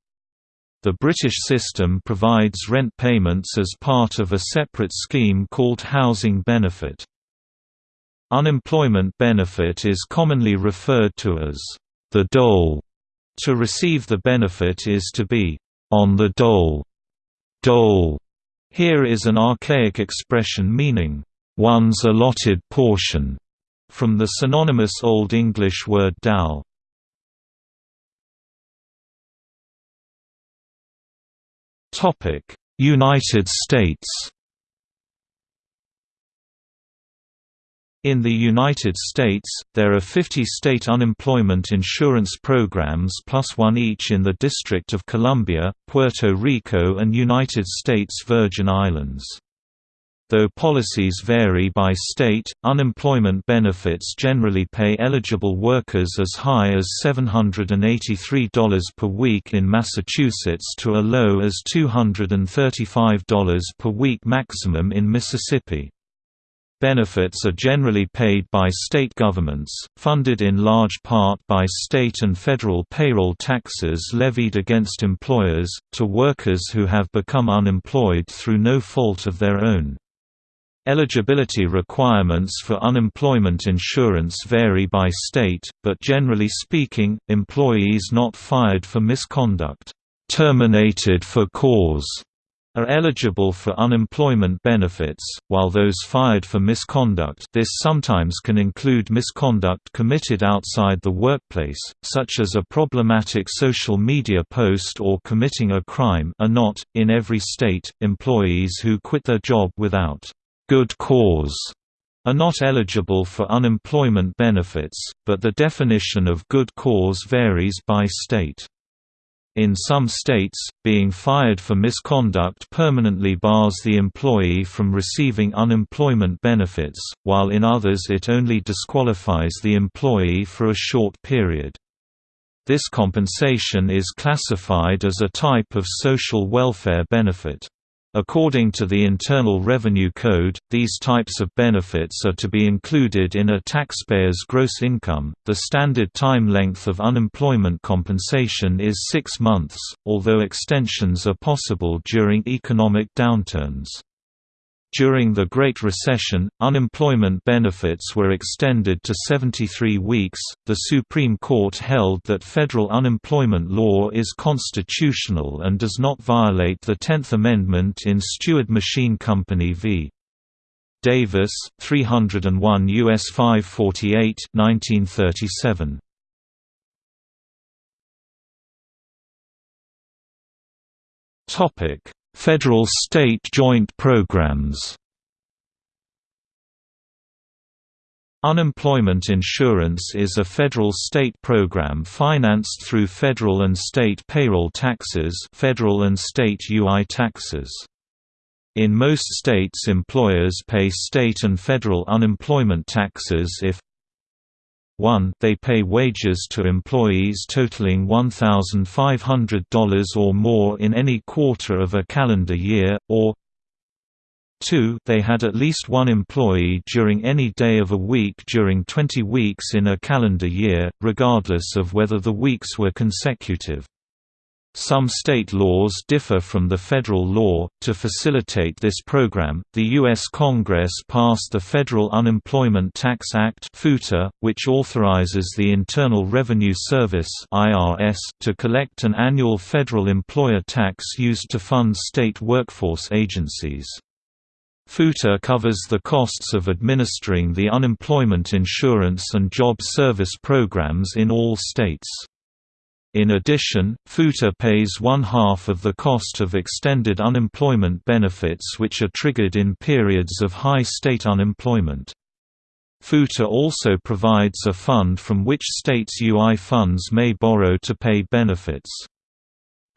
The British system provides rent payments as part of a separate scheme called Housing Benefit. Unemployment benefit is commonly referred to as the dole. To receive the benefit is to be on the dole. Dole here is an archaic expression meaning one's allotted portion from the synonymous Old English word dal. United States In the United States, there are 50 state unemployment insurance programs plus one each in the District of Columbia, Puerto Rico and United States Virgin Islands. Though policies vary by state, unemployment benefits generally pay eligible workers as high as $783 per week in Massachusetts to a low as $235 per week maximum in Mississippi. Benefits are generally paid by state governments, funded in large part by state and federal payroll taxes levied against employers, to workers who have become unemployed through no fault of their own. Eligibility requirements for unemployment insurance vary by state, but generally speaking, employees not fired for misconduct, terminated for cause, are eligible for unemployment benefits, while those fired for misconduct this sometimes can include misconduct committed outside the workplace, such as a problematic social media post or committing a crime are not, in every state, employees who quit their job without good cause are not eligible for unemployment benefits, but the definition of good cause varies by state. In some states, being fired for misconduct permanently bars the employee from receiving unemployment benefits, while in others it only disqualifies the employee for a short period. This compensation is classified as a type of social welfare benefit. According to the Internal Revenue Code, these types of benefits are to be included in a taxpayer's gross income. The standard time length of unemployment compensation is six months, although extensions are possible during economic downturns. During the Great Recession, unemployment benefits were extended to 73 weeks. The Supreme Court held that federal unemployment law is constitutional and does not violate the Tenth Amendment in Steward Machine Company v. Davis, 301 U.S. 548, 1937. Topic: Federal-state joint programs Unemployment insurance is a federal-state program financed through federal and state payroll taxes federal and state UI taxes. In most states employers pay state and federal unemployment taxes if 1 they pay wages to employees totaling $1,500 or more in any quarter of a calendar year, or 2 they had at least one employee during any day of a week during 20 weeks in a calendar year, regardless of whether the weeks were consecutive. Some state laws differ from the federal law. To facilitate this program, the U.S. Congress passed the Federal Unemployment Tax Act which authorizes the Internal Revenue Service to collect an annual federal employer tax used to fund state workforce agencies. FUTA covers the costs of administering the unemployment insurance and job service programs in all states. In addition, FUTA pays one half of the cost of extended unemployment benefits which are triggered in periods of high state unemployment. FUTA also provides a fund from which states' UI funds may borrow to pay benefits.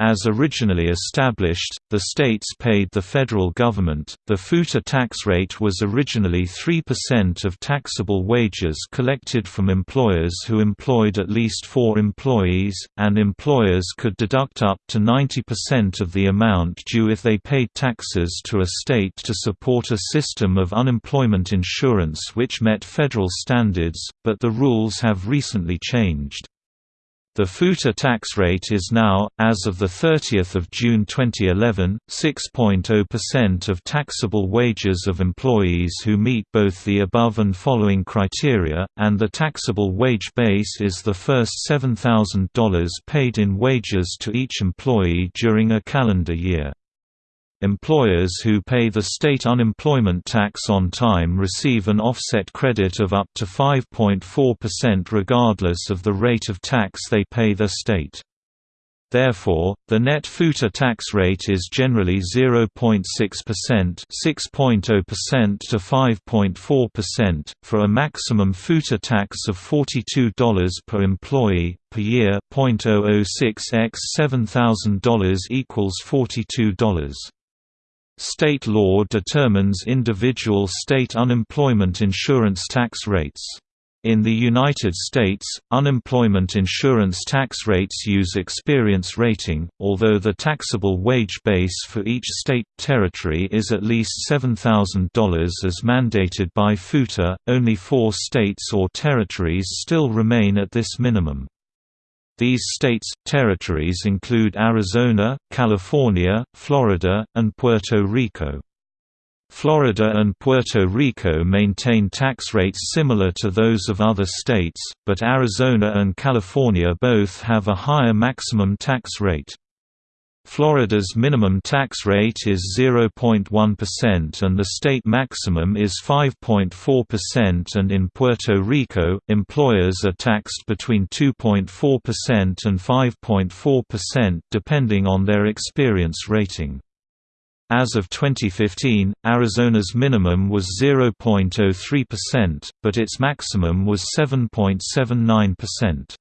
As originally established, the states paid the federal government. The FUTA tax rate was originally 3% of taxable wages collected from employers who employed at least four employees, and employers could deduct up to 90% of the amount due if they paid taxes to a state to support a system of unemployment insurance which met federal standards, but the rules have recently changed. The FUTA tax rate is now, as of 30 June 2011, 6.0% of taxable wages of employees who meet both the above and following criteria, and the taxable wage base is the first $7,000 paid in wages to each employee during a calendar year. Employers who pay the state unemployment tax on time receive an offset credit of up to 5.4% regardless of the rate of tax they pay the state. Therefore, the net FUTA tax rate is generally 0.6% 6.0% to 5.4%, for a maximum FUTA tax of $42 per employee, per year 0.006 x $7,000 equals $42. State law determines individual state unemployment insurance tax rates. In the United States, unemployment insurance tax rates use experience rating, although the taxable wage base for each state territory is at least $7,000 as mandated by FUTA. Only four states or territories still remain at this minimum. These states, territories include Arizona, California, Florida, and Puerto Rico. Florida and Puerto Rico maintain tax rates similar to those of other states, but Arizona and California both have a higher maximum tax rate. Florida's minimum tax rate is 0.1% and the state maximum is 5.4% and in Puerto Rico, employers are taxed between 2.4% and 5.4% depending on their experience rating. As of 2015, Arizona's minimum was 0.03%, but its maximum was 7.79%.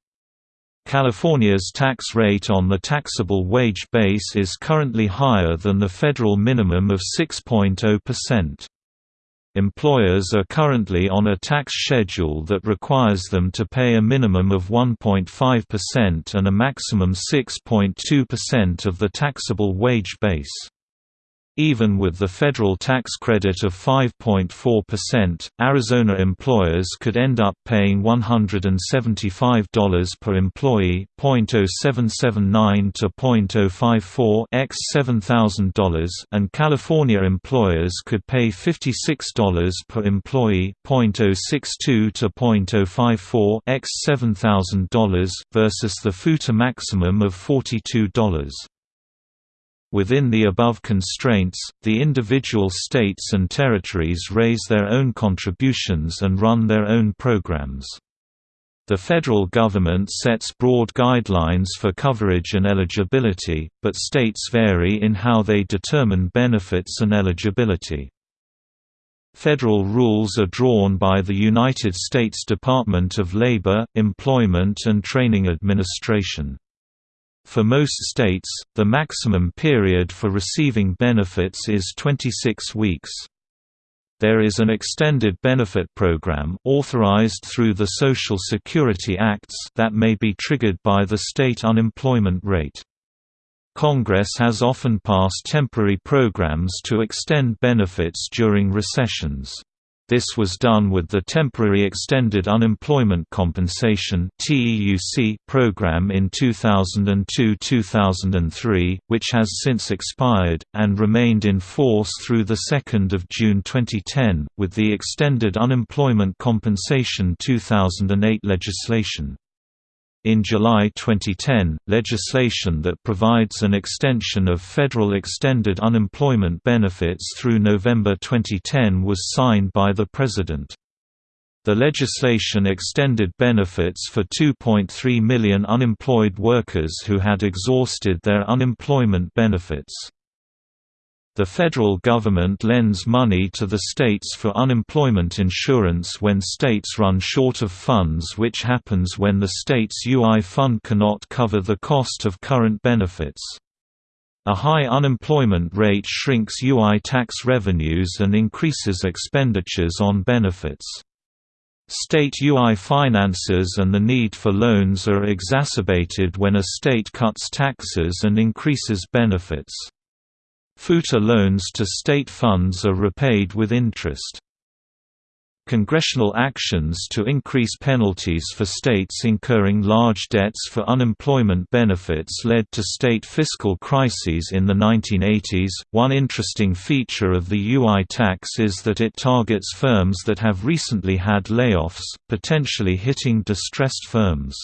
California's tax rate on the taxable wage base is currently higher than the federal minimum of 6.0%. Employers are currently on a tax schedule that requires them to pay a minimum of 1.5% and a maximum 6.2% of the taxable wage base. Even with the federal tax credit of 5.4%, Arizona employers could end up paying $175 per employee, .0779 to .054 x $7,000, and California employers could pay $56 per employee, .062 to .054 x $7,000 versus the FUTA maximum of $42. Within the above constraints, the individual states and territories raise their own contributions and run their own programs. The federal government sets broad guidelines for coverage and eligibility, but states vary in how they determine benefits and eligibility. Federal rules are drawn by the United States Department of Labor, Employment and Training Administration. For most states, the maximum period for receiving benefits is 26 weeks. There is an extended benefit program authorized through the Social Security Acts that may be triggered by the state unemployment rate. Congress has often passed temporary programs to extend benefits during recessions. This was done with the Temporary Extended Unemployment Compensation program in 2002–2003, which has since expired, and remained in force through 2 June 2010, with the Extended Unemployment Compensation 2008 legislation. In July 2010, legislation that provides an extension of federal extended unemployment benefits through November 2010 was signed by the President. The legislation extended benefits for 2.3 million unemployed workers who had exhausted their unemployment benefits. The federal government lends money to the states for unemployment insurance when states run short of funds which happens when the state's UI fund cannot cover the cost of current benefits. A high unemployment rate shrinks UI tax revenues and increases expenditures on benefits. State UI finances and the need for loans are exacerbated when a state cuts taxes and increases benefits. FUTA loans to state funds are repaid with interest. Congressional actions to increase penalties for states incurring large debts for unemployment benefits led to state fiscal crises in the 1980s. One interesting feature of the UI tax is that it targets firms that have recently had layoffs, potentially hitting distressed firms.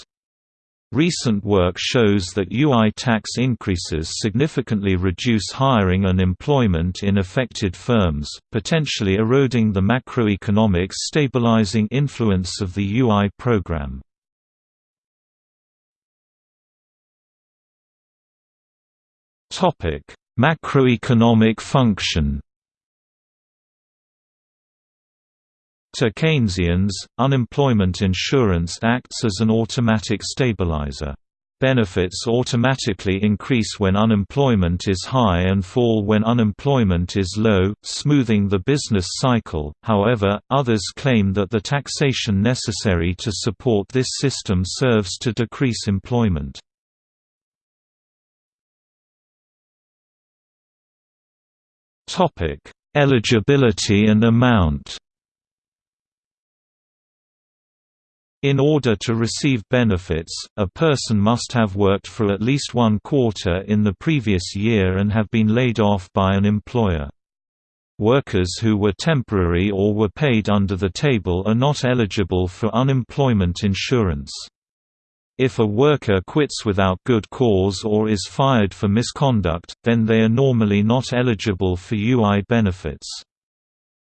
Recent work shows that UI tax increases significantly reduce hiring and employment in affected firms, potentially eroding the macroeconomic stabilizing influence of the UI program. Macroeconomic function To Keynesians, unemployment insurance acts as an automatic stabilizer. Benefits automatically increase when unemployment is high and fall when unemployment is low, smoothing the business cycle. However, others claim that the taxation necessary to support this system serves to decrease employment. Topic: Eligibility and amount. In order to receive benefits, a person must have worked for at least one quarter in the previous year and have been laid off by an employer. Workers who were temporary or were paid under the table are not eligible for unemployment insurance. If a worker quits without good cause or is fired for misconduct, then they are normally not eligible for UI benefits.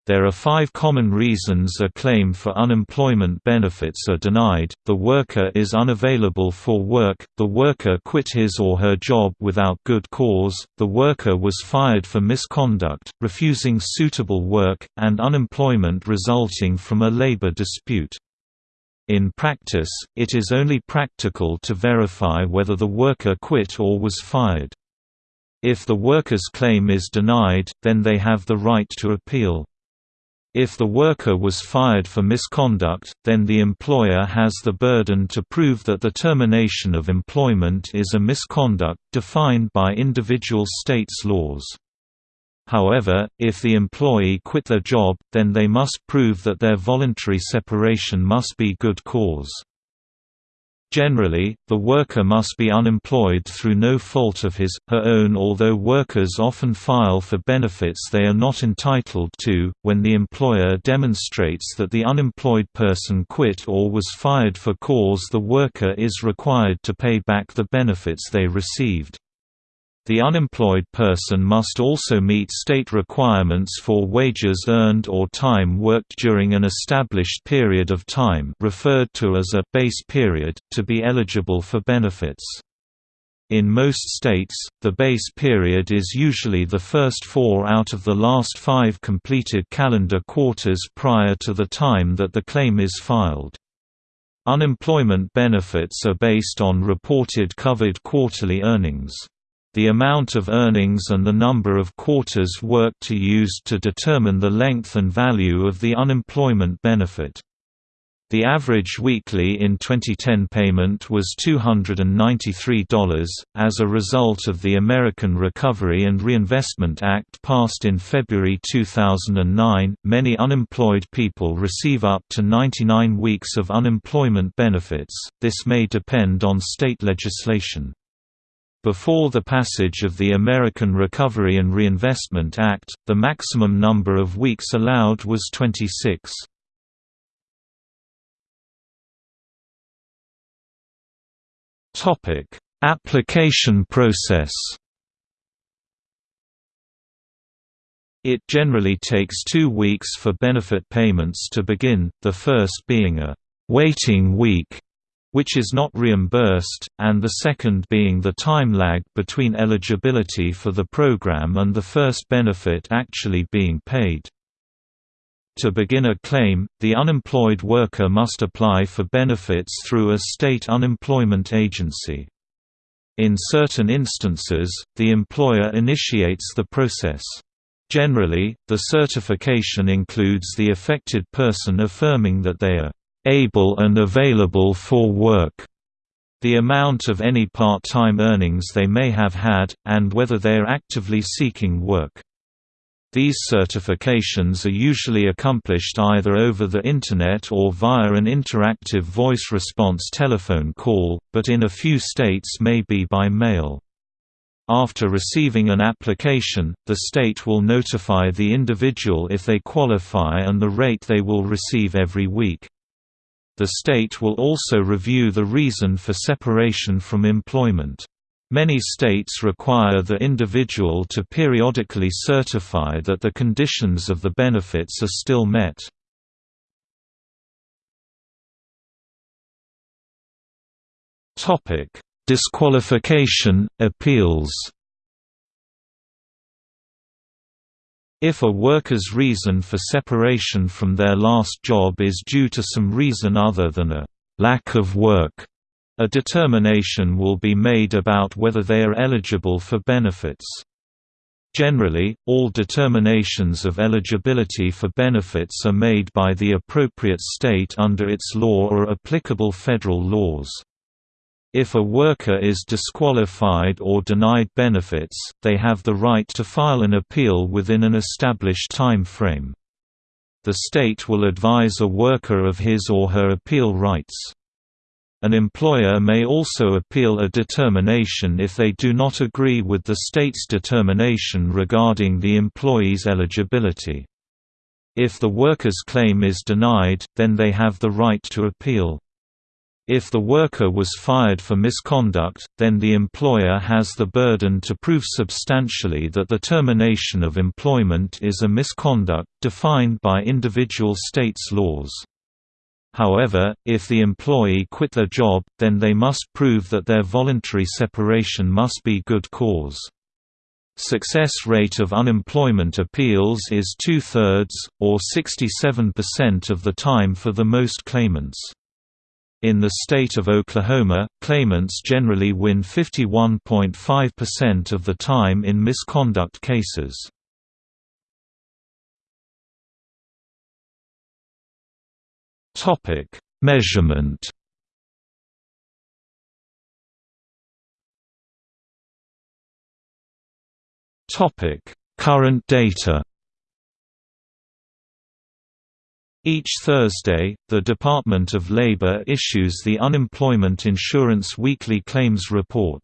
There are five common reasons a claim for unemployment benefits are denied, the worker is unavailable for work, the worker quit his or her job without good cause, the worker was fired for misconduct, refusing suitable work, and unemployment resulting from a labor dispute. In practice, it is only practical to verify whether the worker quit or was fired. If the worker's claim is denied, then they have the right to appeal. If the worker was fired for misconduct, then the employer has the burden to prove that the termination of employment is a misconduct, defined by individual states' laws. However, if the employee quit their job, then they must prove that their voluntary separation must be good cause. Generally, the worker must be unemployed through no fault of his, her own although workers often file for benefits they are not entitled to, when the employer demonstrates that the unemployed person quit or was fired for cause the worker is required to pay back the benefits they received. The unemployed person must also meet state requirements for wages earned or time worked during an established period of time referred to as a base period, to be eligible for benefits. In most states, the base period is usually the first four out of the last five completed calendar quarters prior to the time that the claim is filed. Unemployment benefits are based on reported covered quarterly earnings. The amount of earnings and the number of quarters worked are used to determine the length and value of the unemployment benefit. The average weekly in 2010 payment was $293. As a result of the American Recovery and Reinvestment Act passed in February 2009, many unemployed people receive up to 99 weeks of unemployment benefits. This may depend on state legislation. Before the passage of the American Recovery and Reinvestment Act, the maximum number of weeks allowed was 26. Topic: Application process. It generally takes two weeks for benefit payments to begin, the first being a «waiting week», which is not reimbursed, and the second being the time lag between eligibility for the program and the first benefit actually being paid. To begin a claim, the unemployed worker must apply for benefits through a state unemployment agency. In certain instances, the employer initiates the process. Generally, the certification includes the affected person affirming that they are able and available for work, the amount of any part-time earnings they may have had, and whether they are actively seeking work. These certifications are usually accomplished either over the Internet or via an interactive voice response telephone call, but in a few states may be by mail. After receiving an application, the state will notify the individual if they qualify and the rate they will receive every week. The state will also review the reason for separation from employment. Many states require the individual to periodically certify that the conditions of the benefits are still met. Disqualification, appeals If a worker's reason for separation from their last job is due to some reason other than a lack of work, a determination will be made about whether they are eligible for benefits. Generally, all determinations of eligibility for benefits are made by the appropriate state under its law or applicable federal laws. If a worker is disqualified or denied benefits, they have the right to file an appeal within an established time frame. The state will advise a worker of his or her appeal rights. An employer may also appeal a determination if they do not agree with the state's determination regarding the employee's eligibility. If the worker's claim is denied, then they have the right to appeal. If the worker was fired for misconduct, then the employer has the burden to prove substantially that the termination of employment is a misconduct, defined by individual states' laws. However, if the employee quit their job, then they must prove that their voluntary separation must be good cause. Success rate of unemployment appeals is two-thirds, or 67% of the time for the most claimants. In the state of Oklahoma, claimants generally win 51.5% of the time in misconduct cases. Topic: Measurement. Topic: Current data. Each Thursday, the Department of Labor issues the Unemployment Insurance Weekly Claims Report.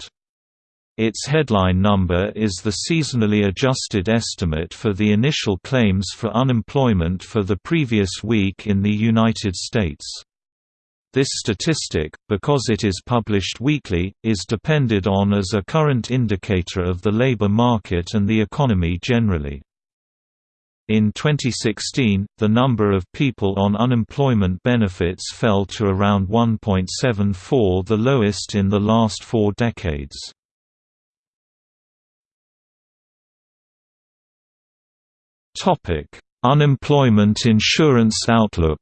Its headline number is the seasonally adjusted estimate for the initial claims for unemployment for the previous week in the United States. This statistic, because it is published weekly, is depended on as a current indicator of the labor market and the economy generally. In 2016, the number of people on unemployment benefits fell to around 1.74 the lowest in the last four decades. Unemployment insurance outlook.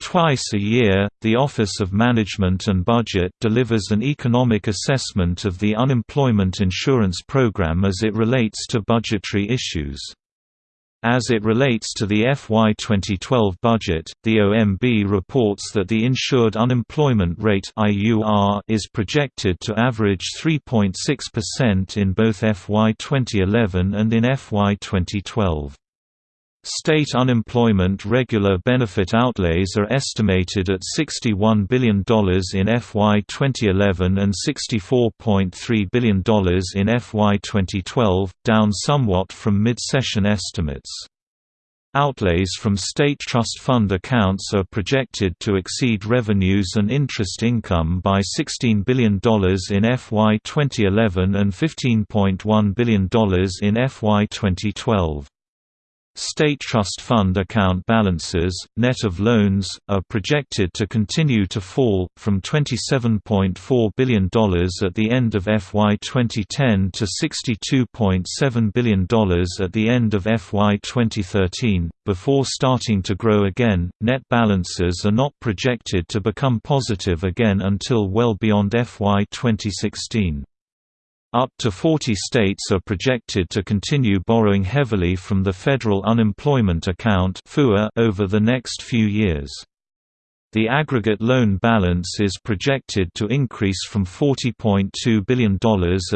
Twice a year, the Office of Management and Budget delivers an economic assessment of the unemployment insurance program as it relates to budgetary issues. As it relates to the FY 2012 budget, the OMB reports that the insured unemployment rate is projected to average 3.6% in both FY 2011 and in FY 2012. State unemployment regular benefit outlays are estimated at $61 billion in FY 2011 and $64.3 billion in FY 2012, down somewhat from mid-session estimates. Outlays from state trust fund accounts are projected to exceed revenues and interest income by $16 billion in FY 2011 and $15.1 billion in FY 2012. State trust fund account balances, net of loans, are projected to continue to fall, from $27.4 billion at the end of FY 2010 to $62.7 billion at the end of FY 2013, before starting to grow again. Net balances are not projected to become positive again until well beyond FY 2016. Up to 40 states are projected to continue borrowing heavily from the Federal Unemployment Account over the next few years. The aggregate loan balance is projected to increase from $40.2 billion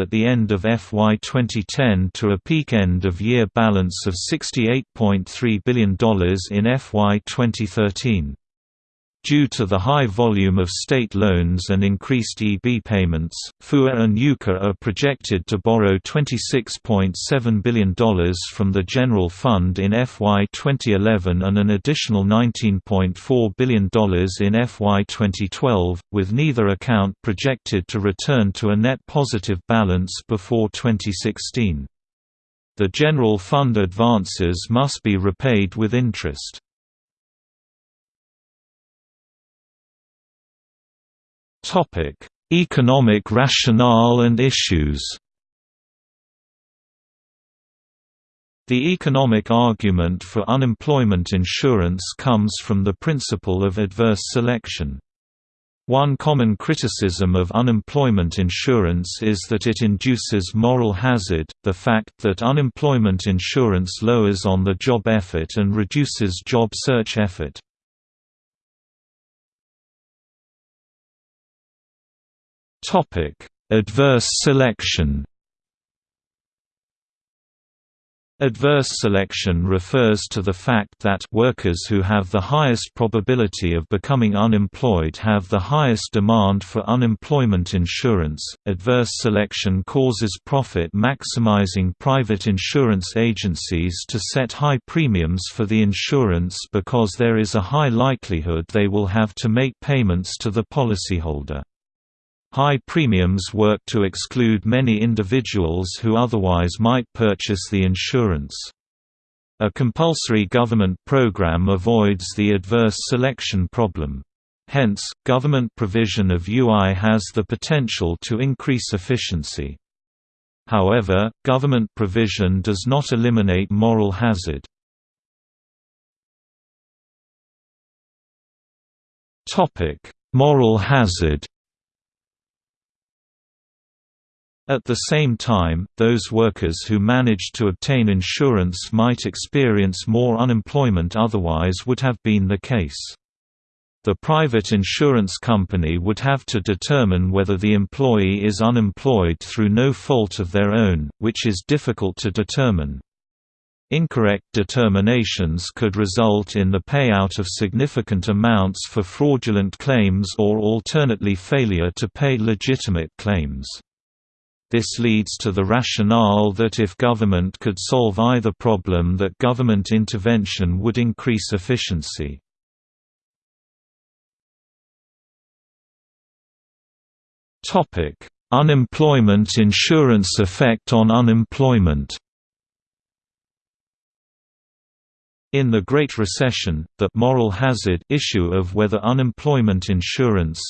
at the end of FY 2010 to a peak end-of-year balance of $68.3 billion in FY 2013. Due to the high volume of state loans and increased EB payments, FUA and UCA are projected to borrow $26.7 billion from the General Fund in FY 2011 and an additional $19.4 billion in FY 2012, with neither account projected to return to a net positive balance before 2016. The General Fund advances must be repaid with interest. Topic: Economic rationale and issues. The economic argument for unemployment insurance comes from the principle of adverse selection. One common criticism of unemployment insurance is that it induces moral hazard, the fact that unemployment insurance lowers on-the-job effort and reduces job search effort. Topic: Adverse selection. Adverse selection refers to the fact that workers who have the highest probability of becoming unemployed have the highest demand for unemployment insurance. Adverse selection causes profit maximizing private insurance agencies to set high premiums for the insurance because there is a high likelihood they will have to make payments to the policyholder. High premiums work to exclude many individuals who otherwise might purchase the insurance. A compulsory government program avoids the adverse selection problem. Hence, government provision of UI has the potential to increase efficiency. However, government provision does not eliminate moral hazard. Moral hazard At the same time, those workers who managed to obtain insurance might experience more unemployment otherwise would have been the case. The private insurance company would have to determine whether the employee is unemployed through no fault of their own, which is difficult to determine. Incorrect determinations could result in the payout of significant amounts for fraudulent claims or alternately failure to pay legitimate claims. This leads to the rationale that if government could solve either problem that government intervention would increase efficiency. Unemployment insurance effect on unemployment In the Great Recession, the «moral hazard» issue of whether unemployment insurance,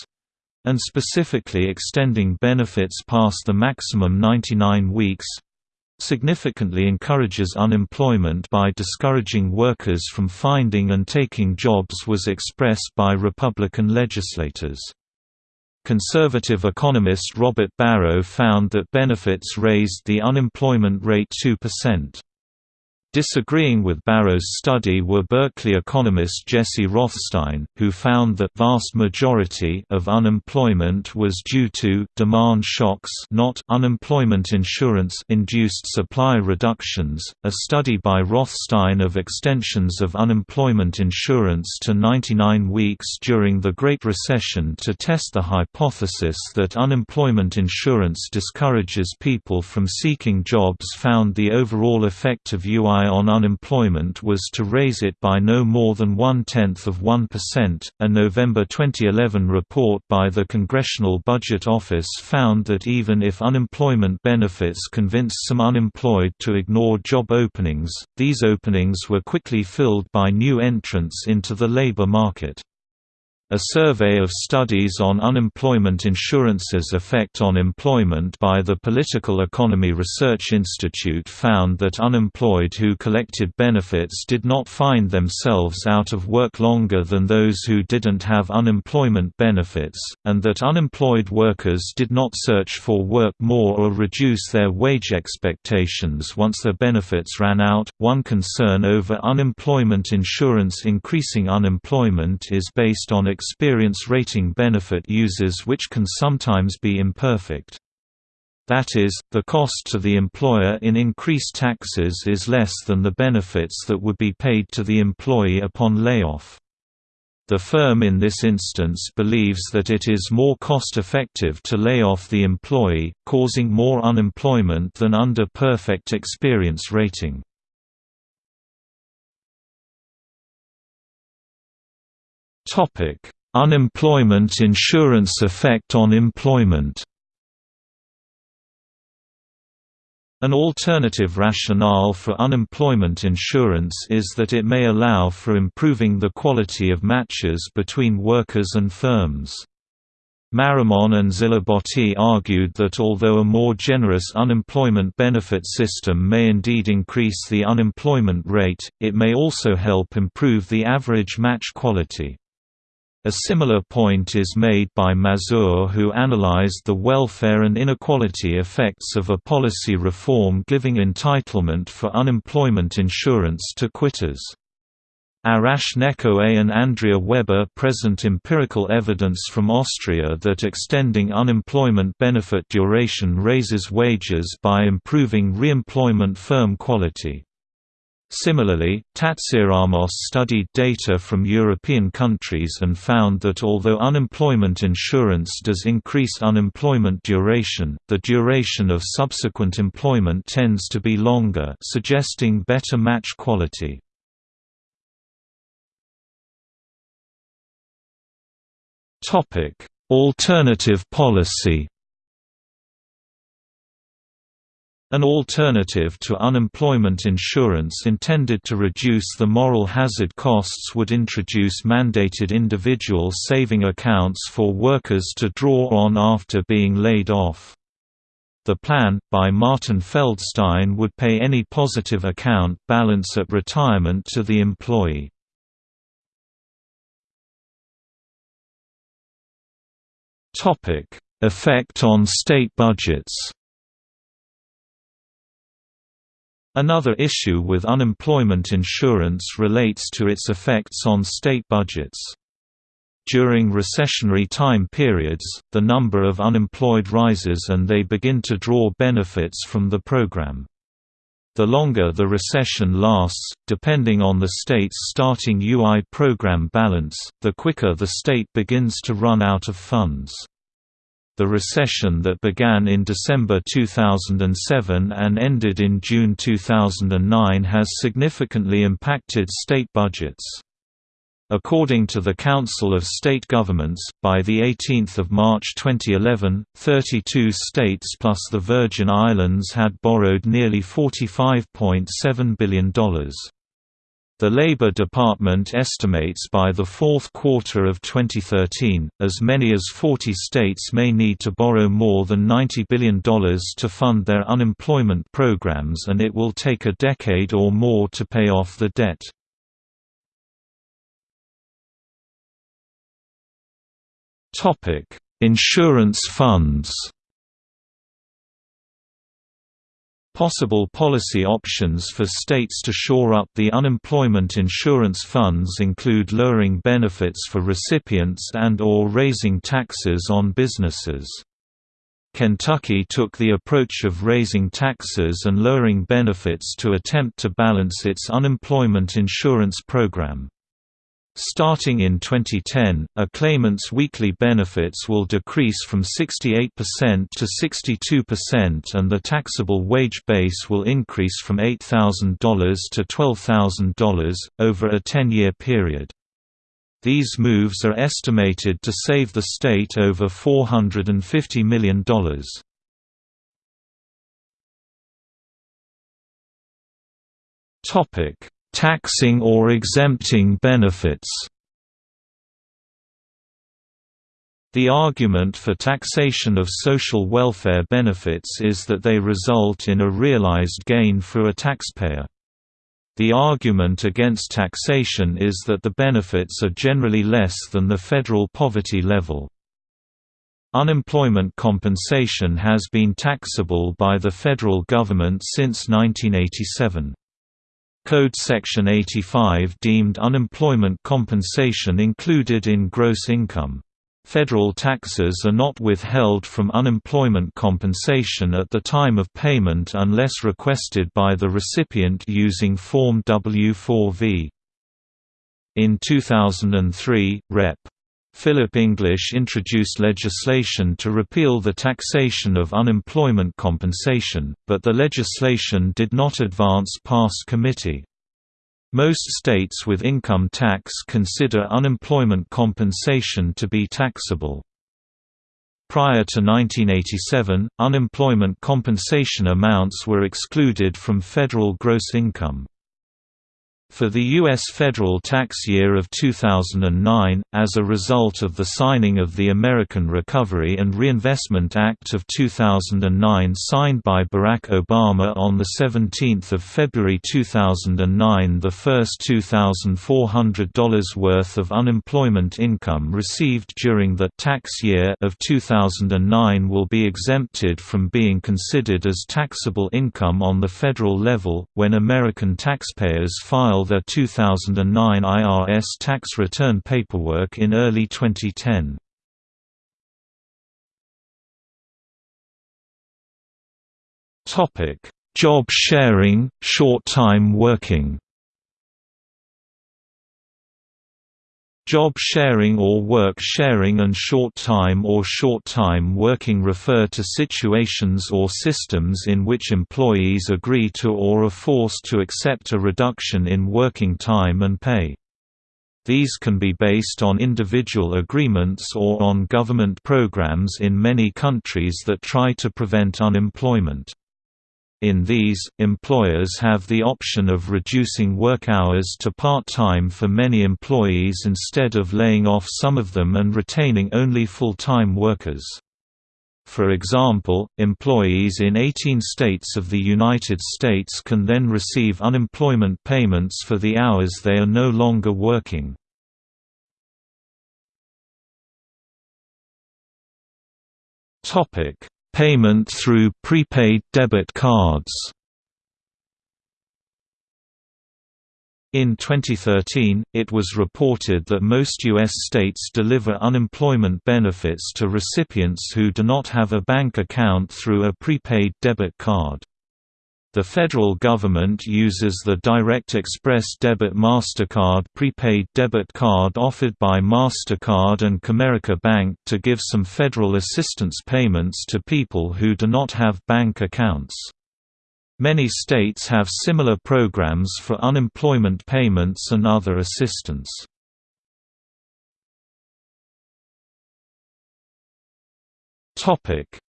and specifically extending benefits past the maximum 99 weeks significantly encourages unemployment by discouraging workers from finding and taking jobs was expressed by Republican legislators. Conservative economist Robert Barro found that benefits raised the unemployment rate 2%. Disagreeing with Barro's study were Berkeley economist Jesse Rothstein, who found that vast majority of unemployment was due to demand shocks, not unemployment insurance induced supply reductions. A study by Rothstein of extensions of unemployment insurance to 99 weeks during the Great Recession to test the hypothesis that unemployment insurance discourages people from seeking jobs found the overall effect of UI on unemployment was to raise it by no more than one-tenth of 1%. A November 2011 report by the Congressional Budget Office found that even if unemployment benefits convinced some unemployed to ignore job openings, these openings were quickly filled by new entrants into the labor market. A survey of studies on unemployment insurance's effect on employment by the Political Economy Research Institute found that unemployed who collected benefits did not find themselves out of work longer than those who didn't have unemployment benefits, and that unemployed workers did not search for work more or reduce their wage expectations once their benefits ran out. One concern over unemployment insurance increasing unemployment is based on experience rating benefit uses which can sometimes be imperfect. That is, the cost to the employer in increased taxes is less than the benefits that would be paid to the employee upon layoff. The firm in this instance believes that it is more cost-effective to lay off the employee, causing more unemployment than under perfect experience rating. Topic: Unemployment insurance effect on employment. An alternative rationale for unemployment insurance is that it may allow for improving the quality of matches between workers and firms. Marimon and Zilibotti argued that although a more generous unemployment benefit system may indeed increase the unemployment rate, it may also help improve the average match quality. A similar point is made by Mazur who analyzed the welfare and inequality effects of a policy reform giving entitlement for unemployment insurance to quitters. Arash Nekoei and Andrea Weber present empirical evidence from Austria that extending unemployment benefit duration raises wages by improving reemployment firm quality. Similarly, Tatsiramos studied data from European countries and found that although unemployment insurance does increase unemployment duration, the duration of subsequent employment tends to be longer suggesting better match quality. Alternative policy An alternative to unemployment insurance intended to reduce the moral hazard costs would introduce mandated individual saving accounts for workers to draw on after being laid off. The plan, by Martin Feldstein would pay any positive account balance at retirement to the employee. Effect on state budgets Another issue with unemployment insurance relates to its effects on state budgets. During recessionary time periods, the number of unemployed rises and they begin to draw benefits from the program. The longer the recession lasts, depending on the state's starting UI program balance, the quicker the state begins to run out of funds. The recession that began in December 2007 and ended in June 2009 has significantly impacted state budgets. According to the Council of State Governments, by 18 March 2011, 32 states plus the Virgin Islands had borrowed nearly $45.7 billion. The Labor Department estimates by the fourth quarter of 2013, as many as 40 states may need to borrow more than $90 billion to fund their unemployment programs and it will take a decade or more to pay off the debt. Insurance funds Possible policy options for states to shore up the unemployment insurance funds include lowering benefits for recipients and or raising taxes on businesses. Kentucky took the approach of raising taxes and lowering benefits to attempt to balance its unemployment insurance program. Starting in 2010, a claimant's weekly benefits will decrease from 68% to 62% and the taxable wage base will increase from $8,000 to $12,000, over a 10-year period. These moves are estimated to save the state over $450 million. Topic taxing or exempting benefits The argument for taxation of social welfare benefits is that they result in a realized gain for a taxpayer. The argument against taxation is that the benefits are generally less than the federal poverty level. Unemployment compensation has been taxable by the federal government since 1987. Code Section 85 deemed unemployment compensation included in gross income. Federal taxes are not withheld from unemployment compensation at the time of payment unless requested by the recipient using Form W-4V. In 2003, Rep. Philip English introduced legislation to repeal the taxation of unemployment compensation, but the legislation did not advance past committee. Most states with income tax consider unemployment compensation to be taxable. Prior to 1987, unemployment compensation amounts were excluded from federal gross income. For the U.S. federal tax year of 2009, as a result of the signing of the American Recovery and Reinvestment Act of 2009 signed by Barack Obama on 17 February 2009 the first $2,400 worth of unemployment income received during the tax year of 2009 will be exempted from being considered as taxable income on the federal level, when American taxpayers file file their 2009 IRS tax return paperwork in early 2010. Job sharing, short-time working Job sharing or work sharing and short-time or short-time working refer to situations or systems in which employees agree to or are forced to accept a reduction in working time and pay. These can be based on individual agreements or on government programs in many countries that try to prevent unemployment. In these, employers have the option of reducing work hours to part-time for many employees instead of laying off some of them and retaining only full-time workers. For example, employees in 18 states of the United States can then receive unemployment payments for the hours they are no longer working. Topic: Payment through prepaid debit cards In 2013, it was reported that most U.S. states deliver unemployment benefits to recipients who do not have a bank account through a prepaid debit card. The federal government uses the Direct Express Debit MasterCard prepaid debit card offered by MasterCard and Comerica Bank to give some federal assistance payments to people who do not have bank accounts. Many states have similar programs for unemployment payments and other assistance.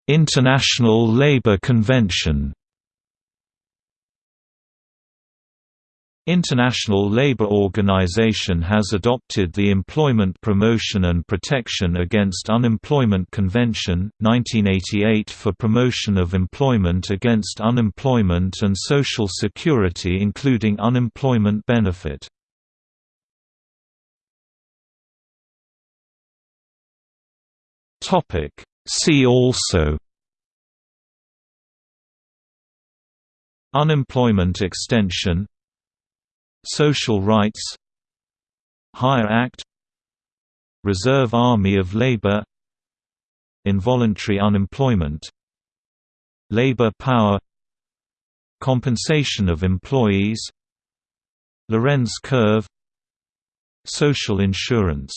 International Labour Convention International Labour Organization has adopted the Employment Promotion and Protection Against Unemployment Convention, 1988 for promotion of employment against unemployment and Social Security including unemployment benefit. See also Unemployment extension Social rights Hire Act Reserve Army of Labor Involuntary unemployment Labor power Compensation of employees Lorenz curve Social insurance